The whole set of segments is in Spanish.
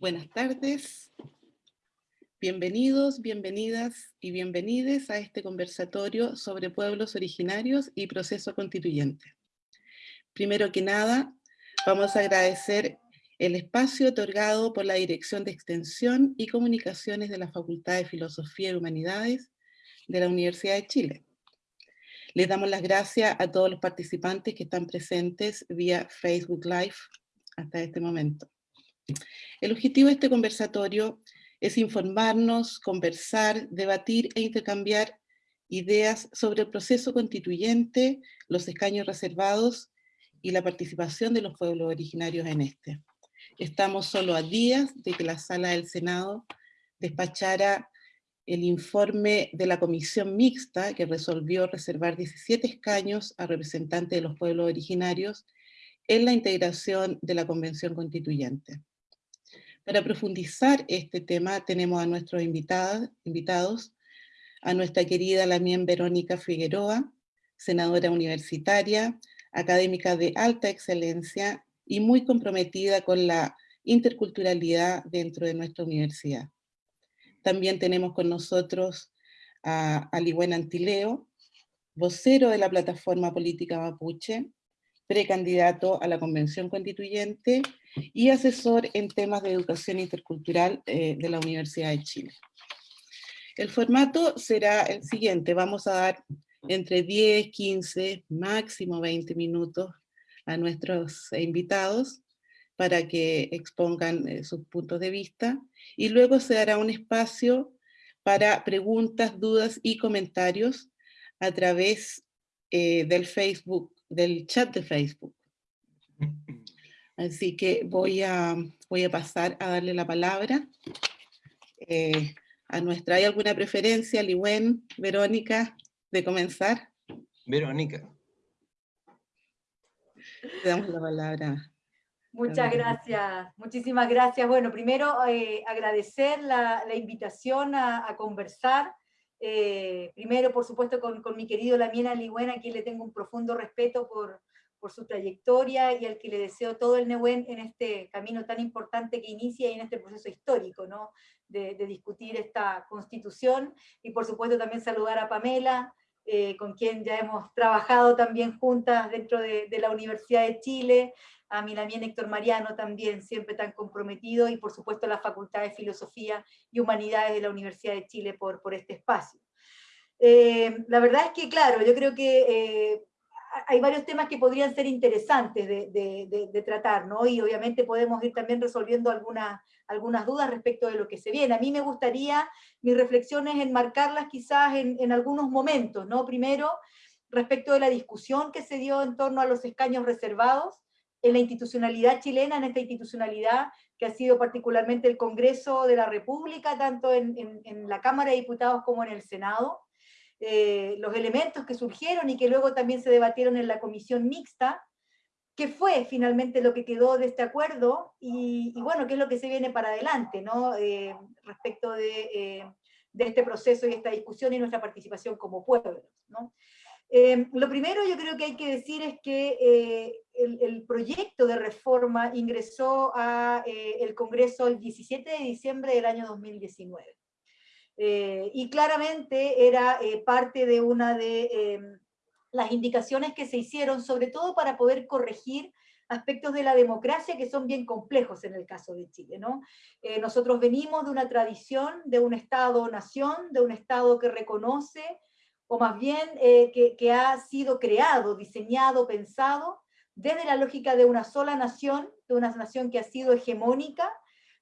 Buenas tardes. Bienvenidos, bienvenidas y bienvenides a este conversatorio sobre pueblos originarios y proceso constituyente. Primero que nada, vamos a agradecer el espacio otorgado por la Dirección de Extensión y Comunicaciones de la Facultad de Filosofía y Humanidades de la Universidad de Chile. Les damos las gracias a todos los participantes que están presentes vía Facebook Live hasta este momento. El objetivo de este conversatorio es informarnos, conversar, debatir e intercambiar ideas sobre el proceso constituyente, los escaños reservados y la participación de los pueblos originarios en este. Estamos solo a días de que la Sala del Senado despachara el informe de la comisión mixta que resolvió reservar 17 escaños a representantes de los pueblos originarios en la integración de la Convención Constituyente. Para profundizar este tema tenemos a nuestros invitados, a nuestra querida Lamien Verónica Figueroa, senadora universitaria, académica de alta excelencia y muy comprometida con la interculturalidad dentro de nuestra universidad. También tenemos con nosotros a Aliwen Antileo, vocero de la plataforma política Mapuche, precandidato a la Convención Constituyente y asesor en temas de educación intercultural eh, de la Universidad de Chile. El formato será el siguiente, vamos a dar entre 10, 15, máximo 20 minutos a nuestros invitados para que expongan eh, sus puntos de vista y luego se dará un espacio para preguntas, dudas y comentarios a través eh, del Facebook del chat de Facebook. Así que voy a, voy a pasar a darle la palabra eh, a nuestra. ¿Hay alguna preferencia, Liwen, Verónica, de comenzar? Verónica. Le damos la palabra. Muchas gracias, muchísimas gracias. Bueno, primero eh, agradecer la, invitación a, a conversar eh, primero, por supuesto, con, mi querido Lamiena Ligüen, a quien le tengo un profundo respeto por, su trayectoria y al que le deseo todo el Nehuen en este camino tan importante que inicia y en este proceso histórico, ¿no? de, discutir esta constitución. Y por supuesto también saludar a Pamela, eh, con quien ya hemos trabajado también juntas dentro de, de la Universidad de Chile, a mi también Héctor Mariano también, siempre tan comprometido, y por supuesto a la Facultad de Filosofía y Humanidades de la Universidad de Chile por, por este espacio. Eh, la verdad es que, claro, yo creo que eh, hay varios temas que podrían ser interesantes de, tratar, ¿no? Y obviamente podemos ir también resolviendo algunas, algunas dudas respecto de lo que se viene. A mí me gustaría mis reflexiones enmarcarlas quizás en, en algunos momentos, ¿no? Primero, respecto de la discusión que se dio en torno a los escaños reservados, en la institucionalidad chilena, en esta institucionalidad que ha sido particularmente el Congreso de la República, tanto en, la Cámara de Diputados como en el Senado, eh, los elementos que surgieron y que luego también se debatieron en la comisión mixta, qué fue finalmente lo que quedó de este acuerdo y, bueno, qué es lo que se viene para adelante ¿no? Eh, respecto de, eh, de, este proceso y esta discusión y nuestra participación como pueblos. ¿no? Em, lo primero yo creo que hay que decir es que eh, el, proyecto de reforma ingresó al eh, Congreso el 17 de diciembre del año 2019. Eh, y claramente era parte de una de em, las indicaciones que se hicieron, sobre todo para poder corregir aspectos de la democracia que son bien complejos en el caso de Chile. ¿no? nosotros venimos de una tradición de un Estado-nación, de un Estado que reconoce o más bien eh, que, ha sido creado, diseñado, pensado desde la lógica de una sola nación, de una nación que ha sido hegemónica,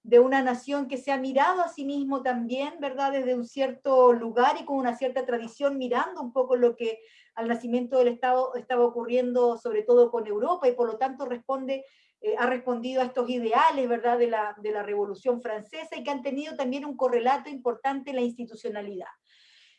de una nación que se ha mirado a sí mismo también, ¿verdad? Desde un cierto lugar y con una cierta tradición, mirando un poco lo que al nacimiento del Estado estaba ocurriendo, sobre todo con Europa, y por lo tanto responde, eh, ha respondido a estos ideales, ¿verdad? De la, de la Revolución Francesa y que han tenido también un correlato importante en la institucionalidad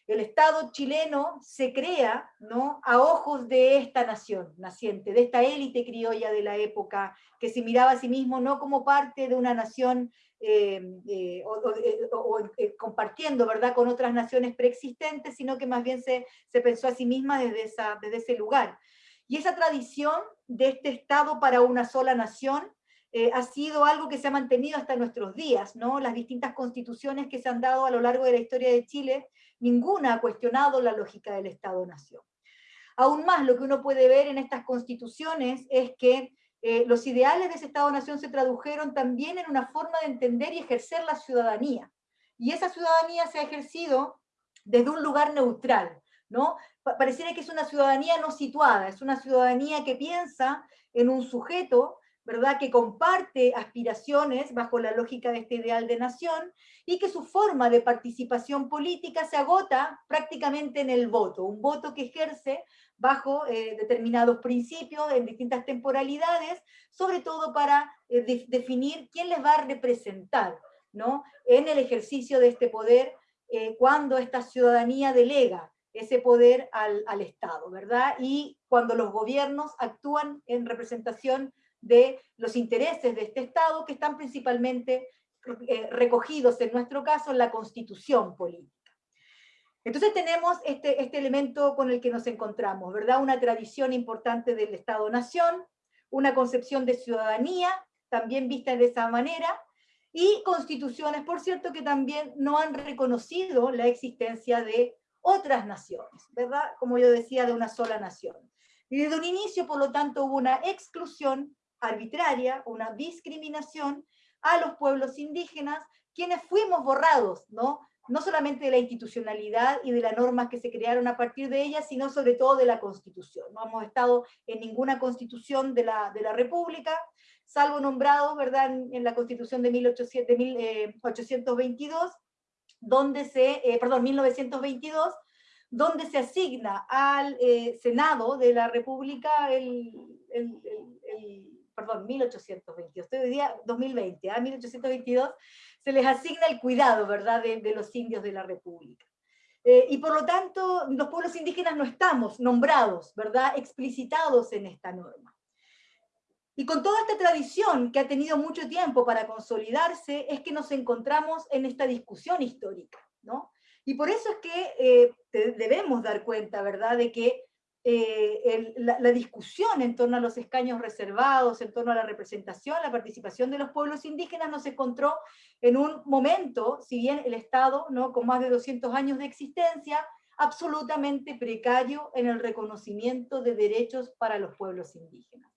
el Estado chileno se crea ¿no? a ojos de esta nación naciente, de esta élite criolla de la época, que se miraba a sí mismo no como parte de una nación eh, eh, o, eh, compartiendo ¿verdad? con otras naciones preexistentes, sino que más bien se, pensó a sí misma desde, ese lugar. Y esa tradición de este Estado para una sola nación ha sido algo que se ha mantenido hasta nuestros días, ¿no? Las distintas constituciones que se han dado a lo largo de la historia de Chile, ninguna ha cuestionado la lógica del Estado-Nación. Aún más, lo que uno puede ver en estas constituciones es que eh, los ideales de ese Estado-Nación se tradujeron también en una forma de entender y ejercer la ciudadanía. Y esa ciudadanía se ha ejercido desde un lugar neutral, ¿no? Pareciera que es una ciudadanía no situada, es una ciudadanía que piensa en un sujeto, ¿verdad?, que comparte aspiraciones bajo la lógica de este ideal de nación, y que su forma de participación política se agota prácticamente en el voto, un voto que ejerce bajo eh, determinados principios, en distintas temporalidades, sobre todo para eh, definir quién les va a representar ¿no? en el ejercicio de este poder eh, cuando esta ciudadanía delega ese poder al, al, Estado, ¿verdad? Y cuando los gobiernos actúan en representación de los intereses de este Estado, que están principalmente recogidos, en nuestro caso, en la Constitución política. Entonces tenemos este, este elemento con el que nos encontramos, ¿verdad? Una tradición importante del Estado-Nación, una concepción de ciudadanía, también vista de esa manera, y constituciones, por cierto, que también no han reconocido la existencia de otras naciones, ¿verdad? Como yo decía, de una sola nación. Y desde un inicio, por lo tanto, hubo una exclusión arbitraria, una discriminación a los pueblos indígenas, quienes fuimos borrados, ¿no? no solamente de la institucionalidad y de las normas que se crearon a partir de ella, sino sobre todo de la Constitución. No hemos estado en ninguna Constitución de la, de la República, salvo nombrados ¿verdad? En, la Constitución de, 1800, 1822, eh, donde se, eh, perdón, 1922, donde se asigna al eh, Senado de la República el, perdón, 1822, estoy hoy día 2020, a 1822, se les asigna el cuidado, ¿verdad?, de, los indios de la República. Eh, y por lo tanto, los pueblos indígenas no estamos nombrados, ¿verdad?, explicitados en esta norma. Y con toda esta tradición que ha tenido mucho tiempo para consolidarse, es que nos encontramos en esta discusión histórica, ¿no? Y por eso es que eh, debemos dar cuenta, ¿verdad?, de que eh, la, discusión en torno a los escaños reservados, en torno a la representación, la participación de los pueblos indígenas, nos encontró en un momento, si bien el Estado, ¿no? con más de 200 años de existencia, absolutamente precario en el reconocimiento de derechos para los pueblos indígenas.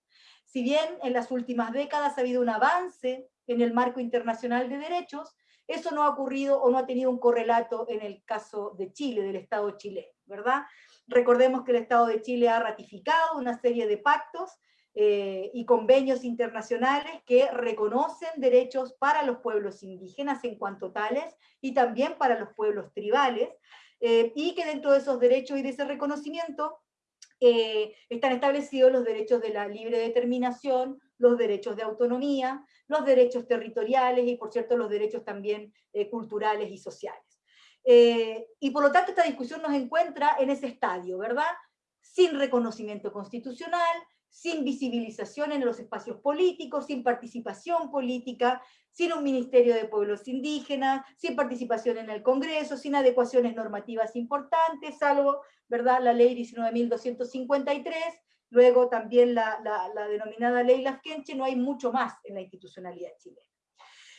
Si bien en las últimas décadas ha habido un avance en el marco internacional de derechos, eso no ha ocurrido o no ha tenido un correlato en el caso de Chile, del Estado chileno, ¿verdad? Recordemos que el Estado de Chile ha ratificado una serie de pactos eh, y convenios internacionales que reconocen derechos para los pueblos indígenas en cuanto tales y también para los pueblos tribales, eh, y que dentro de esos derechos y de ese reconocimiento eh, están establecidos los derechos de la libre determinación, los derechos de autonomía, los derechos territoriales y por cierto los derechos también culturales y sociales. Eh, y por lo tanto esta discusión nos encuentra en ese estadio, ¿verdad? Sin reconocimiento constitucional, sin visibilización en los espacios políticos, sin participación política, sin un ministerio de pueblos indígenas, sin participación en el Congreso, sin adecuaciones normativas importantes, salvo ¿verdad? la ley 19.253, luego también la, la, denominada ley Lafkenche, no hay mucho más en la institucionalidad chilena.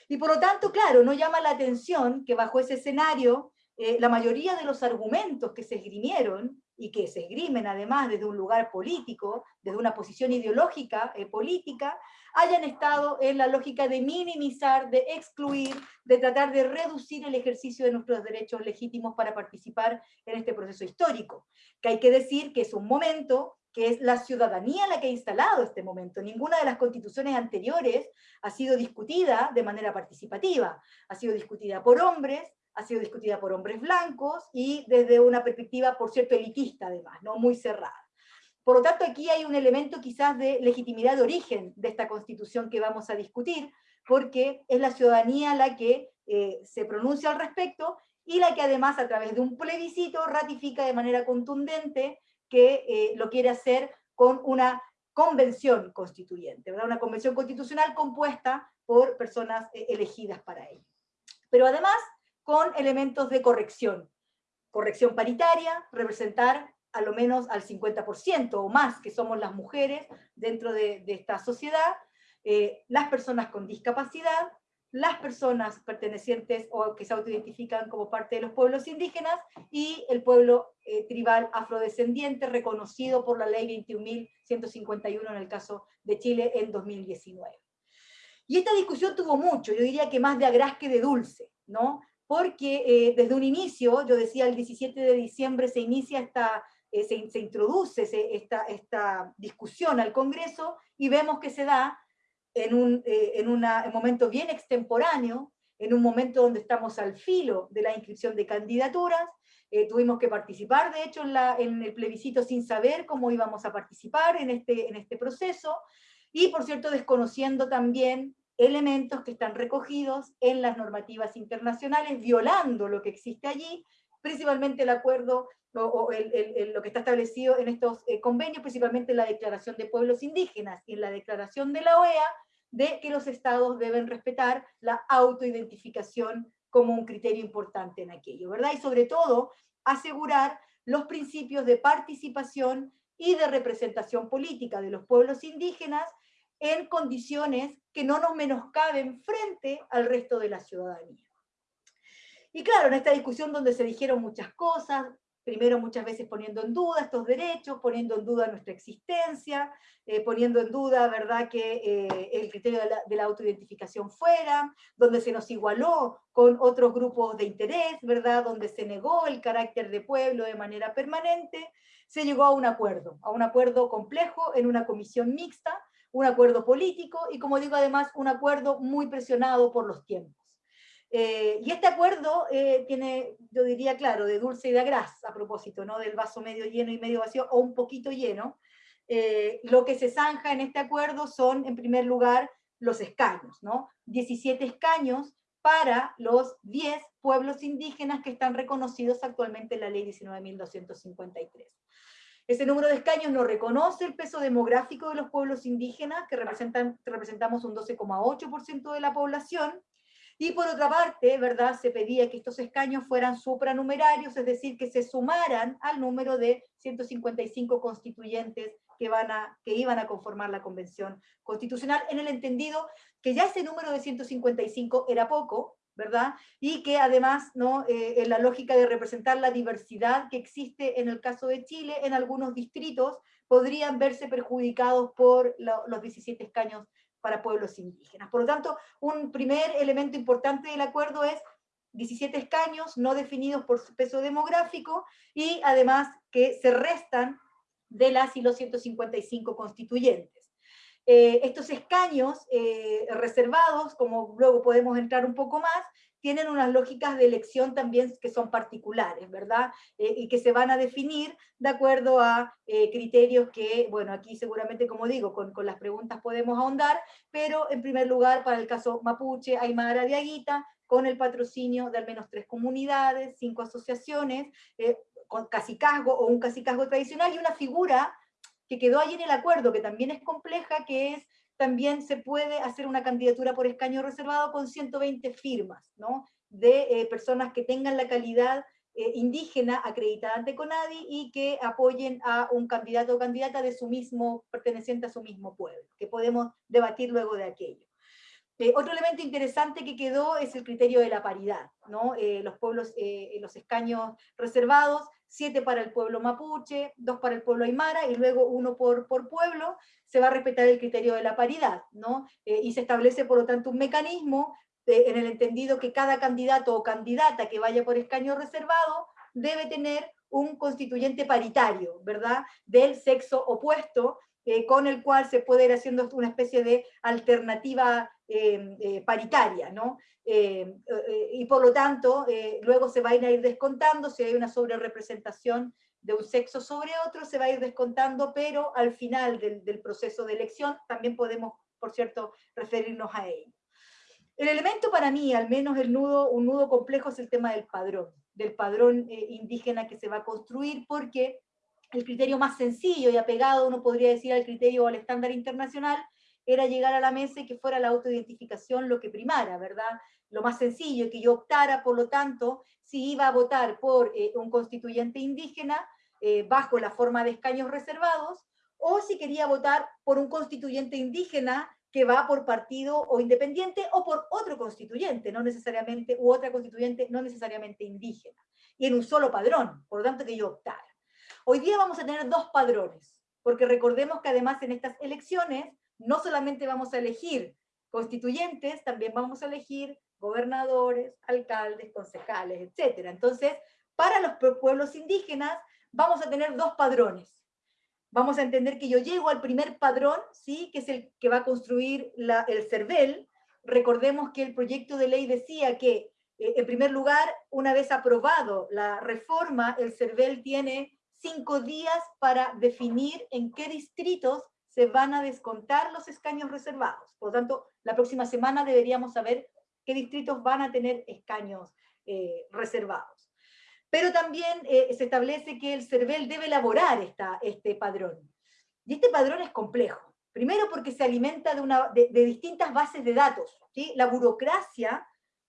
Y por lo tanto, claro, no llama la atención que bajo ese escenario eh, la mayoría de los argumentos que se esgrimieron, y que se esgrimen además desde un lugar político, desde una posición ideológica eh, política, hayan estado en la lógica de minimizar, de excluir, de tratar de reducir el ejercicio de nuestros derechos legítimos para participar en este proceso histórico. Que hay que decir que es un momento que es la ciudadanía la que ha instalado este momento. Ninguna de las constituciones anteriores ha sido discutida de manera participativa. Ha sido discutida por hombres, ha sido discutida por hombres blancos y desde una perspectiva, por cierto, elitista además, ¿no? muy cerrada. Por lo tanto, aquí hay un elemento quizás de legitimidad de origen de esta constitución que vamos a discutir, porque es la ciudadanía la que eh, se pronuncia al respecto y la que además a través de un plebiscito ratifica de manera contundente que eh, lo quiere hacer con una convención constituyente, una convención constitucional compuesta por personas eh, elegidas para ello. Pero además con elementos de corrección. Corrección paritaria, representar a lo menos al 50% o más que somos las mujeres dentro de, esta sociedad, eh, las personas con discapacidad, las personas pertenecientes o que se autoidentifican como parte de los pueblos indígenas y el pueblo eh, tribal afrodescendiente reconocido por la ley 21.151 en el caso de Chile en 2019. Y esta discusión tuvo mucho, yo diría que más de agraz que de dulce, ¿no? Porque eh, desde un inicio, yo decía el 17 de diciembre se inicia esta, eh, se, introduce esta, esta discusión al Congreso y vemos que se da en un, eh, en un momento bien extemporáneo, en un momento donde estamos al filo de la inscripción de candidaturas, eh, tuvimos que participar, de hecho, en, en, el plebiscito sin saber cómo íbamos a participar en este, en este proceso, y por cierto, desconociendo también elementos que están recogidos en las normativas internacionales, violando lo que existe allí, principalmente el acuerdo o, lo que está establecido en estos eh, convenios, principalmente en la Declaración de Pueblos Indígenas y en la Declaración de la OEA, de que los estados deben respetar la autoidentificación como un criterio importante en aquello, ¿verdad? Y sobre todo, asegurar los principios de participación y de representación política de los pueblos indígenas en condiciones que no nos menoscaben frente al resto de la ciudadanía. Y claro, en esta discusión donde se dijeron muchas cosas, primero muchas veces poniendo en duda estos derechos, poniendo en duda nuestra existencia, eh, poniendo en duda, ¿verdad?, que eh, el criterio de la, de la, autoidentificación fuera, donde se nos igualó con otros grupos de interés, ¿verdad?, donde se negó el carácter de pueblo de manera permanente, se llegó a un acuerdo, a un acuerdo complejo en una comisión mixta, un acuerdo político y, como digo, además, un acuerdo muy presionado por los tiempos. Eh, y este acuerdo eh, tiene, yo diría, claro, de dulce y de gras, a propósito, ¿no? del vaso medio lleno y medio vacío, o un poquito lleno. Eh, lo que se zanja en este acuerdo son, en primer lugar, los escaños, ¿no? 17 escaños para los 10 pueblos indígenas que están reconocidos actualmente en la ley 19.253. Ese número de escaños no reconoce el peso demográfico de los pueblos indígenas, que representan, representamos un 12,8% de la población, y por otra parte, ¿verdad? Se pedía que estos escaños fueran supranumerarios, es decir, que se sumaran al número de 155 constituyentes que, van a, que iban a conformar la Convención Constitucional, en el entendido que ya ese número de 155 era poco, ¿verdad? Y que además, ¿no? Eh, en la lógica de representar la diversidad que existe en el caso de Chile, en algunos distritos podrían verse perjudicados por los 17 escaños para pueblos indígenas. Por lo tanto, un primer elemento importante del acuerdo es 17 escaños no definidos por su peso demográfico y además que se restan de las y los 155 constituyentes. Eh, estos escaños eh, reservados, como luego podemos entrar un poco más, tienen unas lógicas de elección también que son particulares, ¿verdad? Eh, y que se van a definir de acuerdo a eh, criterios que, bueno, aquí seguramente, como digo, con, con, las preguntas podemos ahondar, pero en primer lugar, para el caso Mapuche, Aymara de Aguita, con el patrocinio de al menos tres comunidades, cinco asociaciones, eh, con casicazgo o un casicazgo tradicional, y una figura que quedó ahí en el acuerdo, que también es compleja, que es también se puede hacer una candidatura por escaño reservado con 120 firmas, ¿no? de eh, personas que tengan la calidad eh, indígena acreditada ante CONADI y que apoyen a un candidato o candidata de su mismo, perteneciente a su mismo pueblo, que podemos debatir luego de aquello. Eh, otro elemento interesante que quedó es el criterio de la paridad, ¿no? los pueblos, los escaños reservados, siete para el pueblo mapuche, dos para el pueblo aymara y luego uno por, por pueblo, se va a respetar el criterio de la paridad, ¿no? Eh, y se establece, por lo tanto, un mecanismo eh, en el entendido que cada candidato o candidata que vaya por escaño reservado debe tener un constituyente paritario, ¿verdad? Del sexo opuesto, eh, con el cual se puede ir haciendo una especie de alternativa paritaria, ¿no? y por lo tanto, luego se va a ir descontando si hay una sobrerepresentación de un sexo sobre otro se va a ir descontando, pero al final del, proceso de elección también podemos, por cierto, referirnos a ello. El elemento para mí, al menos el nudo, un nudo complejo, es el tema del padrón, del padrón eh, indígena que se va a construir, porque el criterio más sencillo y apegado, uno podría decir, al criterio o al estándar internacional, era llegar a la mesa y que fuera la autoidentificación lo que primara, ¿verdad? Lo más sencillo, que yo optara, por lo tanto, si iba a votar por eh, un constituyente indígena eh, bajo la forma de escaños reservados, o si quería votar por un constituyente indígena que va por partido o independiente o por otro constituyente, no necesariamente, u otra constituyente no necesariamente indígena, y en un solo padrón, por lo tanto que yo optara. Hoy día vamos a tener dos padrones, porque recordemos que además en estas elecciones no solamente vamos a elegir constituyentes, también vamos a elegir gobernadores, alcaldes, concejales, etc. Entonces, para los pueblos indígenas vamos a tener dos padrones. Vamos a entender que yo llego al primer padrón, ¿sí? que es el que va a construir el CERVEL. Recordemos que el proyecto de ley decía que, eh, en primer lugar, una vez aprobado la reforma, el CERVEL tiene cinco días para definir en qué distritos se van a descontar los escaños reservados. Por lo tanto, la próxima semana deberíamos saber qué distritos van a tener escaños eh, reservados. Pero también eh, se establece que el CERVEL debe elaborar esta, este padrón. Y este padrón es complejo. Primero porque se alimenta de, una, de, distintas bases de datos. ¿sí? La burocracia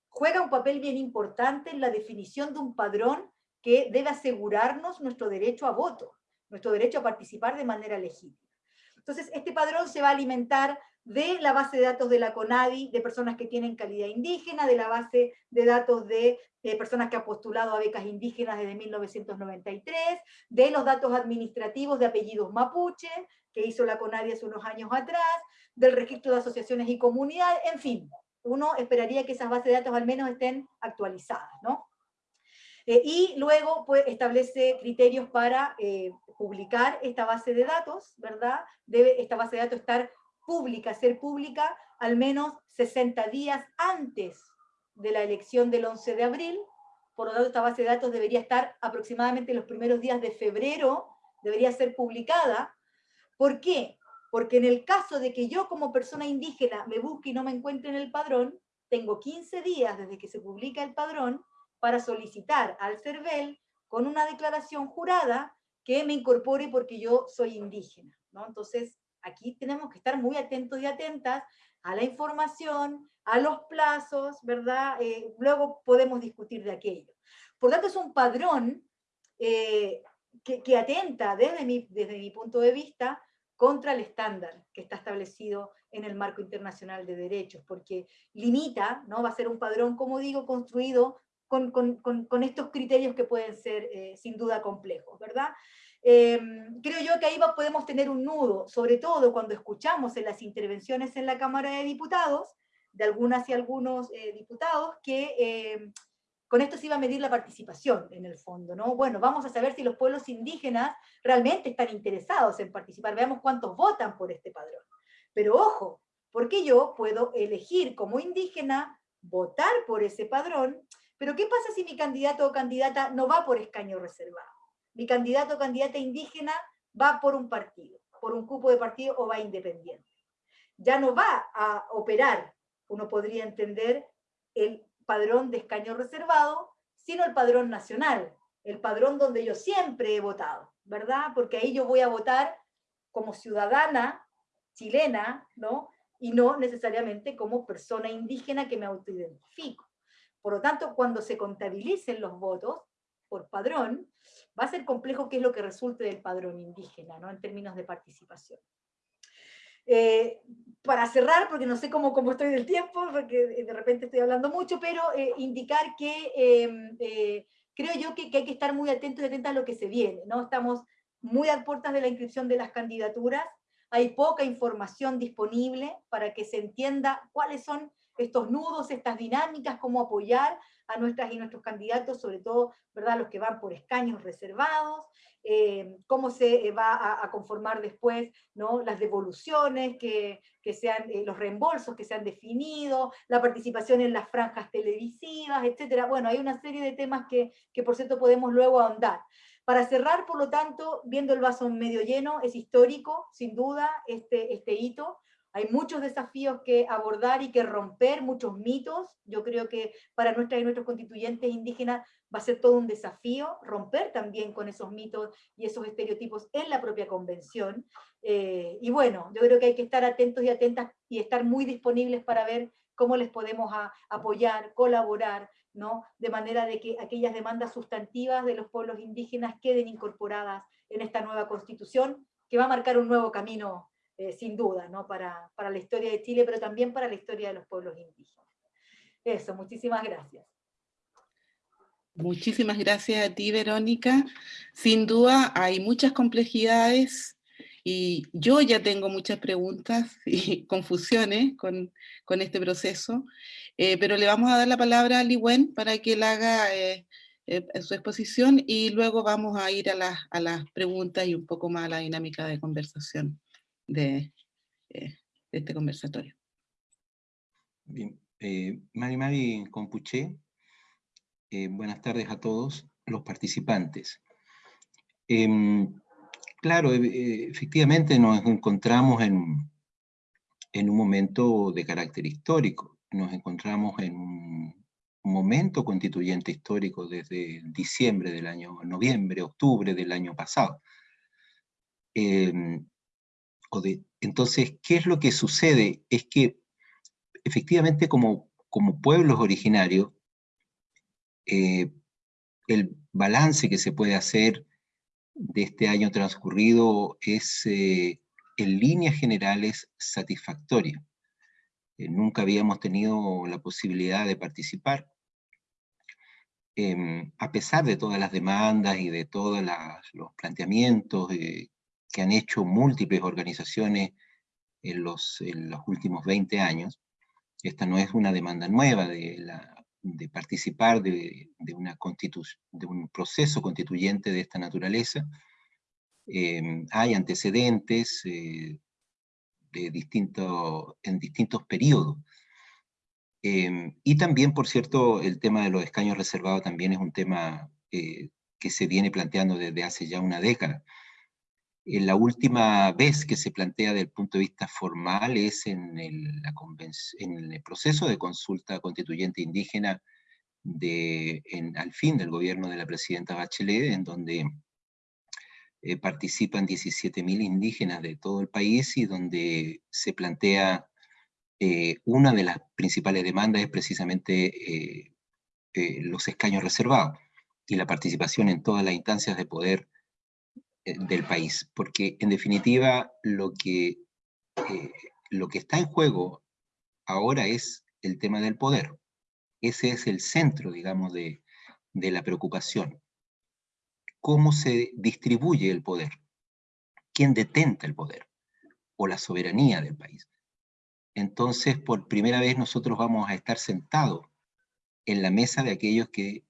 juega un papel bien importante en la definición de un padrón que debe asegurarnos nuestro derecho a voto, nuestro derecho a participar de manera legítima. Entonces, este padrón se va a alimentar de la base de datos de la CONADI, de personas que tienen calidad indígena, de la base de datos de personas que han postulado a becas indígenas desde 1993, de los datos administrativos de apellidos mapuche, que hizo la CONADI hace unos años atrás, del registro de asociaciones y comunidades, en fin, uno esperaría que esas bases de datos al menos estén actualizadas, ¿no? Eh, y luego pues, establece criterios para eh, publicar esta base de datos, ¿verdad? Debe esta base de datos estar pública, ser pública al menos 60 días antes de la elección del 11 de abril, por lo tanto esta base de datos debería estar aproximadamente los primeros días de febrero, debería ser publicada. ¿Por qué? Porque en el caso de que yo como persona indígena me busque y no me encuentre en el padrón, tengo 15 días desde que se publica el padrón para solicitar al CERVEL con una declaración jurada que me incorpore porque yo soy indígena. ¿no? Entonces, aquí tenemos que estar muy atentos y atentas a la información, a los plazos, ¿verdad? Eh, luego podemos discutir de aquello. Por tanto, es un padrón eh, que, atenta desde mi, desde mi punto de vista contra el estándar que está establecido en el marco internacional de derechos, porque limita, ¿no? va a ser un padrón, como digo, construido con, con, con, estos criterios que pueden ser eh, sin duda complejos, ¿verdad? Em, creo yo que ahí podemos tener un nudo, sobre todo cuando escuchamos en las intervenciones en la Cámara de Diputados, de algunas y algunos eh, diputados, que em, con esto se iba a medir la participación en el fondo, ¿no? Bueno, vamos a saber si los pueblos indígenas realmente están interesados en participar, veamos cuántos votan por este padrón. Pero ojo, porque yo puedo elegir como indígena, votar por ese padrón, pero ¿qué pasa si mi candidato o candidata no va por escaño reservado? mi candidato o candidata indígena va por un partido, por un cupo de partido o va independiente. Ya no va a operar, uno podría entender, el padrón de escaño reservado, sino el padrón nacional, el padrón donde yo siempre he votado, ¿verdad? Porque ahí yo voy a votar como ciudadana chilena, ¿no? Y no necesariamente como persona indígena que me autoidentifico. Por lo tanto, cuando se contabilicen los votos, por padrón, va a ser complejo qué es lo que resulte del padrón indígena, ¿no? en términos de participación. Eh, para cerrar, porque no sé cómo, cómo, estoy del tiempo, porque de repente estoy hablando mucho, pero eh, indicar que em, eh, creo yo que, que, hay que estar muy atentos y atentas a lo que se viene. ¿no? Estamos muy a puertas de la inscripción de las candidaturas, hay poca información disponible para que se entienda cuáles son estos nudos, estas dinámicas, cómo apoyar a nuestras y nuestros candidatos, sobre todo ¿verdad? los que van por escaños reservados, eh, cómo se eh, va a, conformar después ¿no? las devoluciones, que, que sean eh, los reembolsos que se han definido, la participación en las franjas televisivas, etc. Bueno, hay una serie de temas que, que por cierto podemos luego ahondar. Para cerrar, por lo tanto, viendo el vaso medio lleno, es histórico, sin duda, este, este hito, hay muchos desafíos que abordar y que romper, muchos mitos. Yo creo que para nuestras y nuestros constituyentes indígenas va a ser todo un desafío romper también con esos mitos y esos estereotipos en la propia convención. Eh, y bueno, yo creo que hay que estar atentos y atentas y estar muy disponibles para ver cómo les podemos apoyar, colaborar, ¿no? de manera de que aquellas demandas sustantivas de los pueblos indígenas queden incorporadas en esta nueva constitución que va a marcar un nuevo camino sin duda, ¿no? Para, para la historia de Chile, pero también para la historia de los pueblos indígenas. Eso, muchísimas gracias. Muchísimas gracias a ti, Verónica. Sin duda hay muchas complejidades y yo ya tengo muchas preguntas y confusiones con, con este proceso, eh, pero le vamos a dar la palabra a Liwen para que él haga eh, eh, su exposición y luego vamos a ir a, las, a las preguntas y un poco más a la dinámica de conversación de, de este conversatorio. Bien, Mari Mari Compuché, buenas tardes a todos los participantes. Em, Claro, e, efectivamente nos encontramos en, en un momento de carácter histórico. Nos encontramos en un momento constituyente histórico desde diciembre del año, noviembre, octubre del año pasado. Entonces, ¿qué es lo que sucede? Es que efectivamente como, pueblos originarios, eh, el balance que se puede hacer de este año transcurrido es, eh, en líneas generales, satisfactoria. Eh, nunca habíamos tenido la posibilidad de participar. Em, a pesar de todas las demandas y de todos los planteamientos que han hecho múltiples organizaciones en los, últimos 20 años, esta no es una demanda nueva de participar de, un proceso constituyente de esta naturaleza. Em, hay antecedentes eh, en distintos periodos. Em, y también, por cierto, el tema de los escaños reservados también es un tema eh, que se viene planteando desde hace ya una década. En la última vez que se plantea desde el punto de vista formal es en el, proceso de consulta constituyente indígena de, al fin del gobierno de la presidenta Bachelet, en donde eh, participan 17.000 indígenas de todo el país y donde se plantea eh, una de las principales demandas es precisamente eh, los escaños reservados y la participación en todas las instancias de poder eh, del país, porque en definitiva lo que, eh, lo que está en juego ahora es el tema del poder. Ese es el centro, digamos, de, de la preocupación. ¿Cómo se distribuye el poder? ¿Quién detenta el poder? O la soberanía del país. Entonces, por primera vez nosotros vamos a estar sentados en la mesa de aquellos que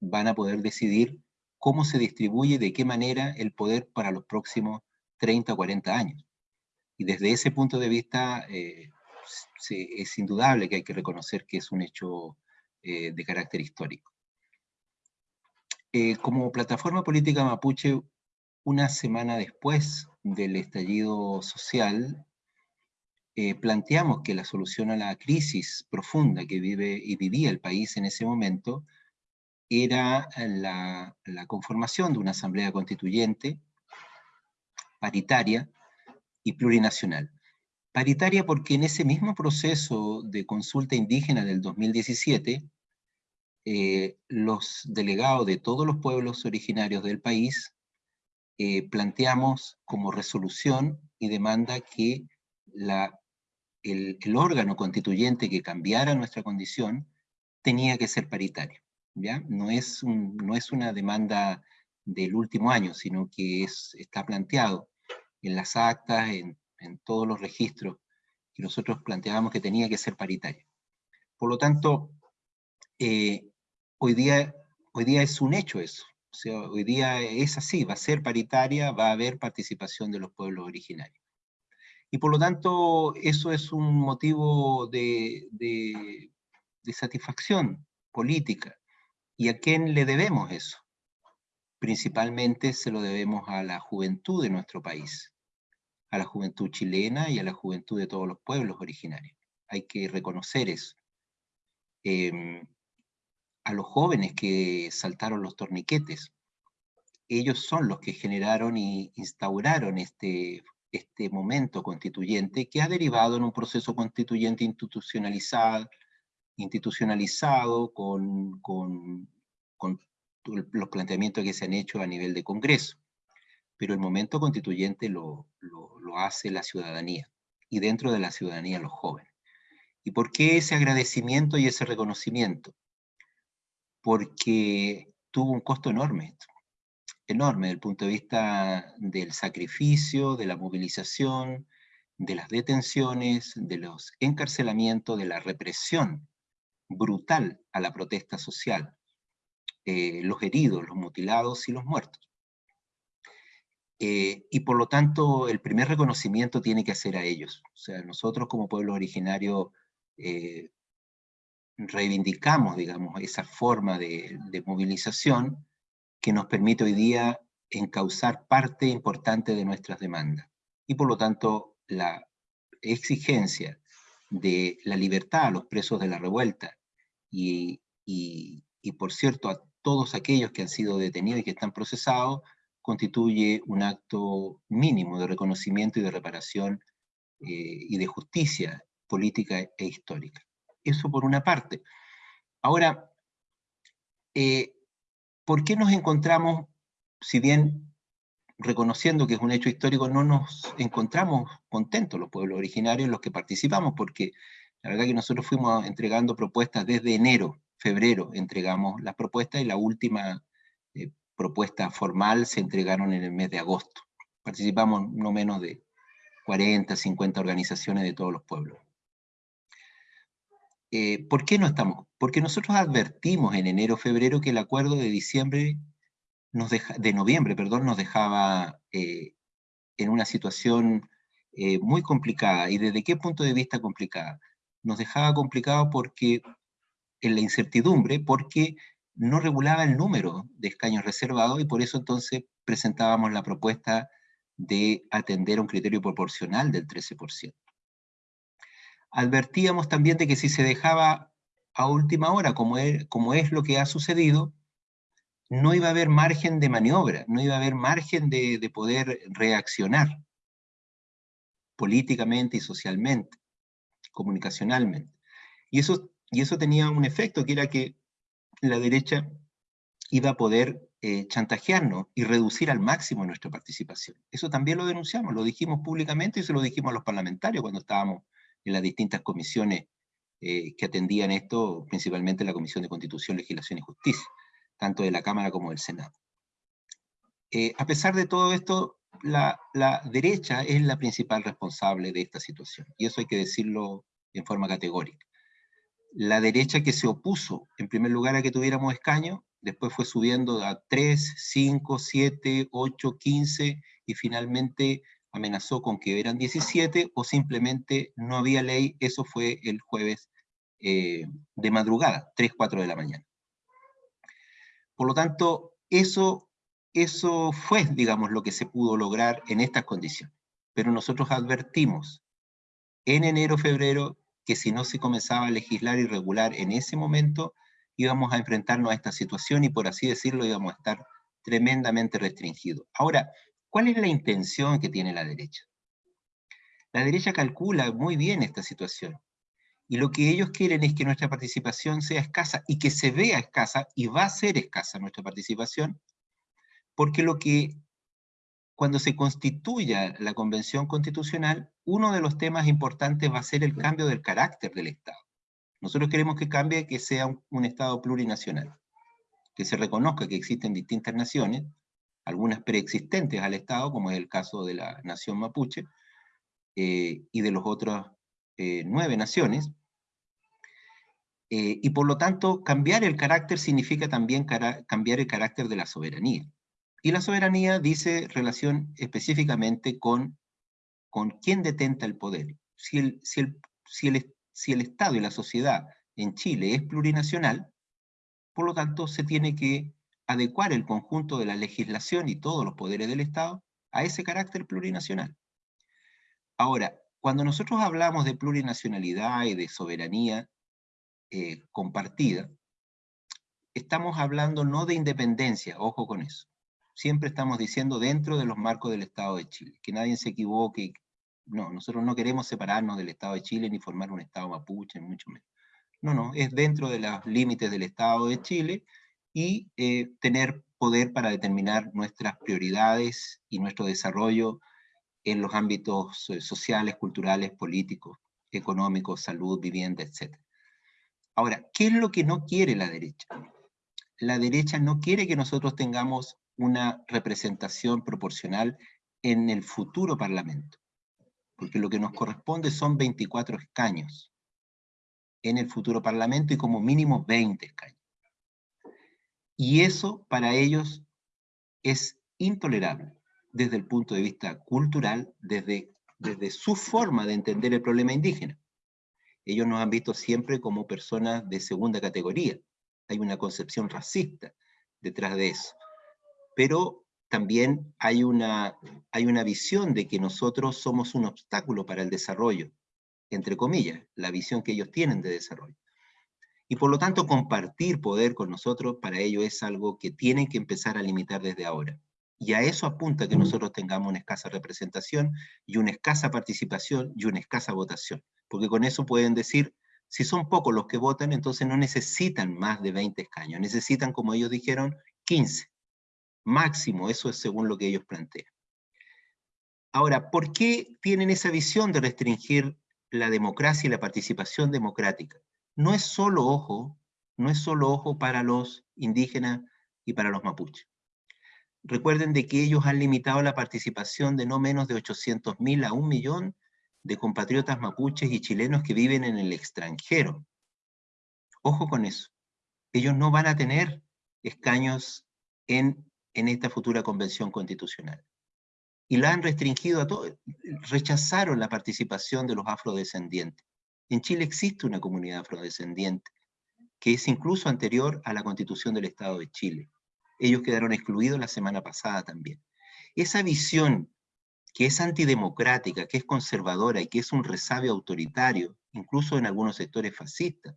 van a poder decidir cómo se distribuye, de qué manera el poder para los próximos 30 o 40 años. Y desde ese punto de vista eh, es indudable que hay que reconocer que es un hecho eh, de carácter histórico. Eh, como plataforma política mapuche, una semana después del estallido social, planteamos que la solución a la crisis profunda que vive y vivía el país en ese momento era la, conformación de una asamblea constituyente paritaria y plurinacional. Paritaria porque en ese mismo proceso de consulta indígena del 2017, eh, los delegados de todos los pueblos originarios del país eh, planteamos como resolución y demanda que la, el, el órgano constituyente que cambiara nuestra condición tenía que ser paritario. No es, no es una demanda del último año, sino que es, está planteado en las actas, en, todos los registros, que nosotros planteábamos que tenía que ser paritaria. Por lo tanto, eh, hoy, día, hoy día es un hecho eso. O hoy día es así, va a ser paritaria, va a haber participación de los pueblos originarios. Y por lo tanto, eso es un motivo de satisfacción política. ¿Y a quién le debemos eso? Principalmente se lo debemos a la juventud de nuestro país, a la juventud chilena y a la juventud de todos los pueblos originarios. Hay que reconocer eso. Em, a los jóvenes que saltaron los torniquetes, ellos son los que generaron y instauraron este, este momento constituyente que ha derivado en un proceso constituyente institucionalizado, institucionalizado con, con, los planteamientos que se han hecho a nivel de Congreso. Pero el momento constituyente lo, lo, lo hace la ciudadanía, y dentro de la ciudadanía los jóvenes. ¿Y por qué ese agradecimiento y ese reconocimiento? Porque tuvo un costo enorme, enorme desde el punto de vista del sacrificio, de la movilización, de las detenciones, de los encarcelamientos, de la represión brutal a la protesta social, eh, los heridos, los mutilados y los muertos. Eh, y por lo tanto, el primer reconocimiento tiene que hacer a ellos. O sea, nosotros como pueblo originario eh, reivindicamos, digamos, esa forma de, de, movilización que nos permite hoy día encauzar parte importante de nuestras demandas. Y por lo tanto, la exigencia de la libertad a los presos de la revuelta y, por cierto a todos aquellos que han sido detenidos y que están procesados, constituye un acto mínimo de reconocimiento y de reparación eh, y de justicia política e histórica. Eso por una parte. Ahora, eh, ¿por qué nos encontramos, si bien reconociendo que es un hecho histórico, no nos encontramos contentos los pueblos originarios, los que participamos, porque la verdad que nosotros fuimos entregando propuestas desde enero, febrero, entregamos las propuestas y la última eh, propuesta formal se entregaron en el mes de agosto. Participamos no menos de 40, 50 organizaciones de todos los pueblos. Eh, ¿Por qué no estamos? Porque nosotros advertimos en enero, febrero que el acuerdo de diciembre, nos de noviembre, perdón, nos dejaba eh, en una situación muy complicada. ¿Y desde qué punto de vista complicada? Nos dejaba complicado porque, en la incertidumbre, porque no regulaba el número de escaños reservados y por eso entonces presentábamos la propuesta de atender a un criterio proporcional del 13%. Advertíamos también de que si se dejaba a última hora, como es, como es lo que ha sucedido, no iba a haber margen de maniobra, no iba a haber margen de poder reaccionar políticamente y socialmente, comunicacionalmente. Y eso, y eso tenía un efecto, que era que la derecha iba a poder eh, chantajearnos y reducir al máximo nuestra participación. Eso también lo denunciamos, lo dijimos públicamente y se lo dijimos a los parlamentarios cuando estábamos en las distintas comisiones eh, que atendían esto, principalmente la Comisión de Constitución, Legislación y Justicia, tanto de la Cámara como del Senado. Eh, a pesar de todo esto, la, derecha es la principal responsable de esta situación, y eso hay que decirlo en forma categórica la derecha que se opuso, en primer lugar, a que tuviéramos escaño, después fue subiendo a 3, 5, 7, 8, 15, y finalmente amenazó con que eran 17, o simplemente no había ley, eso fue el jueves eh, de madrugada, 3, 4 de la mañana. Por lo tanto, eso, eso fue, digamos, lo que se pudo lograr en estas condiciones. Pero nosotros advertimos en enero, febrero, que si no se comenzaba a legislar y regular en ese momento, íbamos a enfrentarnos a esta situación y por así decirlo íbamos a estar tremendamente restringidos. Ahora, ¿cuál es la intención que tiene la derecha? La derecha calcula muy bien esta situación. Y lo que ellos quieren es que nuestra participación sea escasa y que se vea escasa, y va a ser escasa nuestra participación, porque lo que cuando se constituya la Convención Constitucional, uno de los temas importantes va a ser el cambio del carácter del Estado. Nosotros queremos que cambie, que sea un, Estado plurinacional, que se reconozca que existen distintas naciones, algunas preexistentes al Estado, como es el caso de la nación mapuche, eh, y de las otras eh, nueve naciones, eh, y por lo tanto, cambiar el carácter significa también cambiar el carácter de la soberanía. Y la soberanía dice relación específicamente con, con quién detenta el poder. Si el, si, el, si, el, si el Estado y la sociedad en Chile es plurinacional, por lo tanto se tiene que adecuar el conjunto de la legislación y todos los poderes del Estado a ese carácter plurinacional. Ahora, cuando nosotros hablamos de plurinacionalidad y de soberanía eh, compartida, estamos hablando no de independencia, ojo con eso siempre estamos diciendo dentro de los marcos del Estado de Chile, que nadie se equivoque, no, nosotros no queremos separarnos del Estado de Chile ni formar un Estado mapuche, mucho menos. No, no, es dentro de los límites del Estado de Chile y eh, tener poder para determinar nuestras prioridades y nuestro desarrollo en los ámbitos eh, sociales, culturales, políticos, económicos, salud, vivienda, etc. Ahora, ¿qué es lo que no quiere la derecha? La derecha no quiere que nosotros tengamos una representación proporcional en el futuro Parlamento, porque lo que nos corresponde son 24 escaños en el futuro Parlamento y como mínimo 20 escaños. Y eso para ellos es intolerable desde el punto de vista cultural, desde, desde su forma de entender el problema indígena. Ellos nos han visto siempre como personas de segunda categoría. Hay una concepción racista detrás de eso. Pero también hay una, hay una visión de que nosotros somos un obstáculo para el desarrollo, entre comillas, la visión que ellos tienen de desarrollo. Y por lo tanto, compartir poder con nosotros, para ellos es algo que tienen que empezar a limitar desde ahora. Y a eso apunta que nosotros tengamos una escasa representación y una escasa participación y una escasa votación. Porque con eso pueden decir, si son pocos los que votan, entonces no necesitan más de 20 escaños, necesitan, como ellos dijeron, 15. Máximo, eso es según lo que ellos plantean. Ahora, ¿por qué tienen esa visión de restringir la democracia y la participación democrática? No es solo ojo, no es solo ojo para los indígenas y para los mapuches. Recuerden de que ellos han limitado la participación de no menos de 800.000 a un millón de compatriotas mapuches y chilenos que viven en el extranjero. Ojo con eso. Ellos no van a tener escaños en, en esta futura convención constitucional. Y la han restringido a todos, rechazaron la participación de los afrodescendientes. En Chile existe una comunidad afrodescendiente, que es incluso anterior a la constitución del Estado de Chile ellos quedaron excluidos la semana pasada también. Esa visión que es antidemocrática, que es conservadora y que es un resabio autoritario, incluso en algunos sectores fascistas,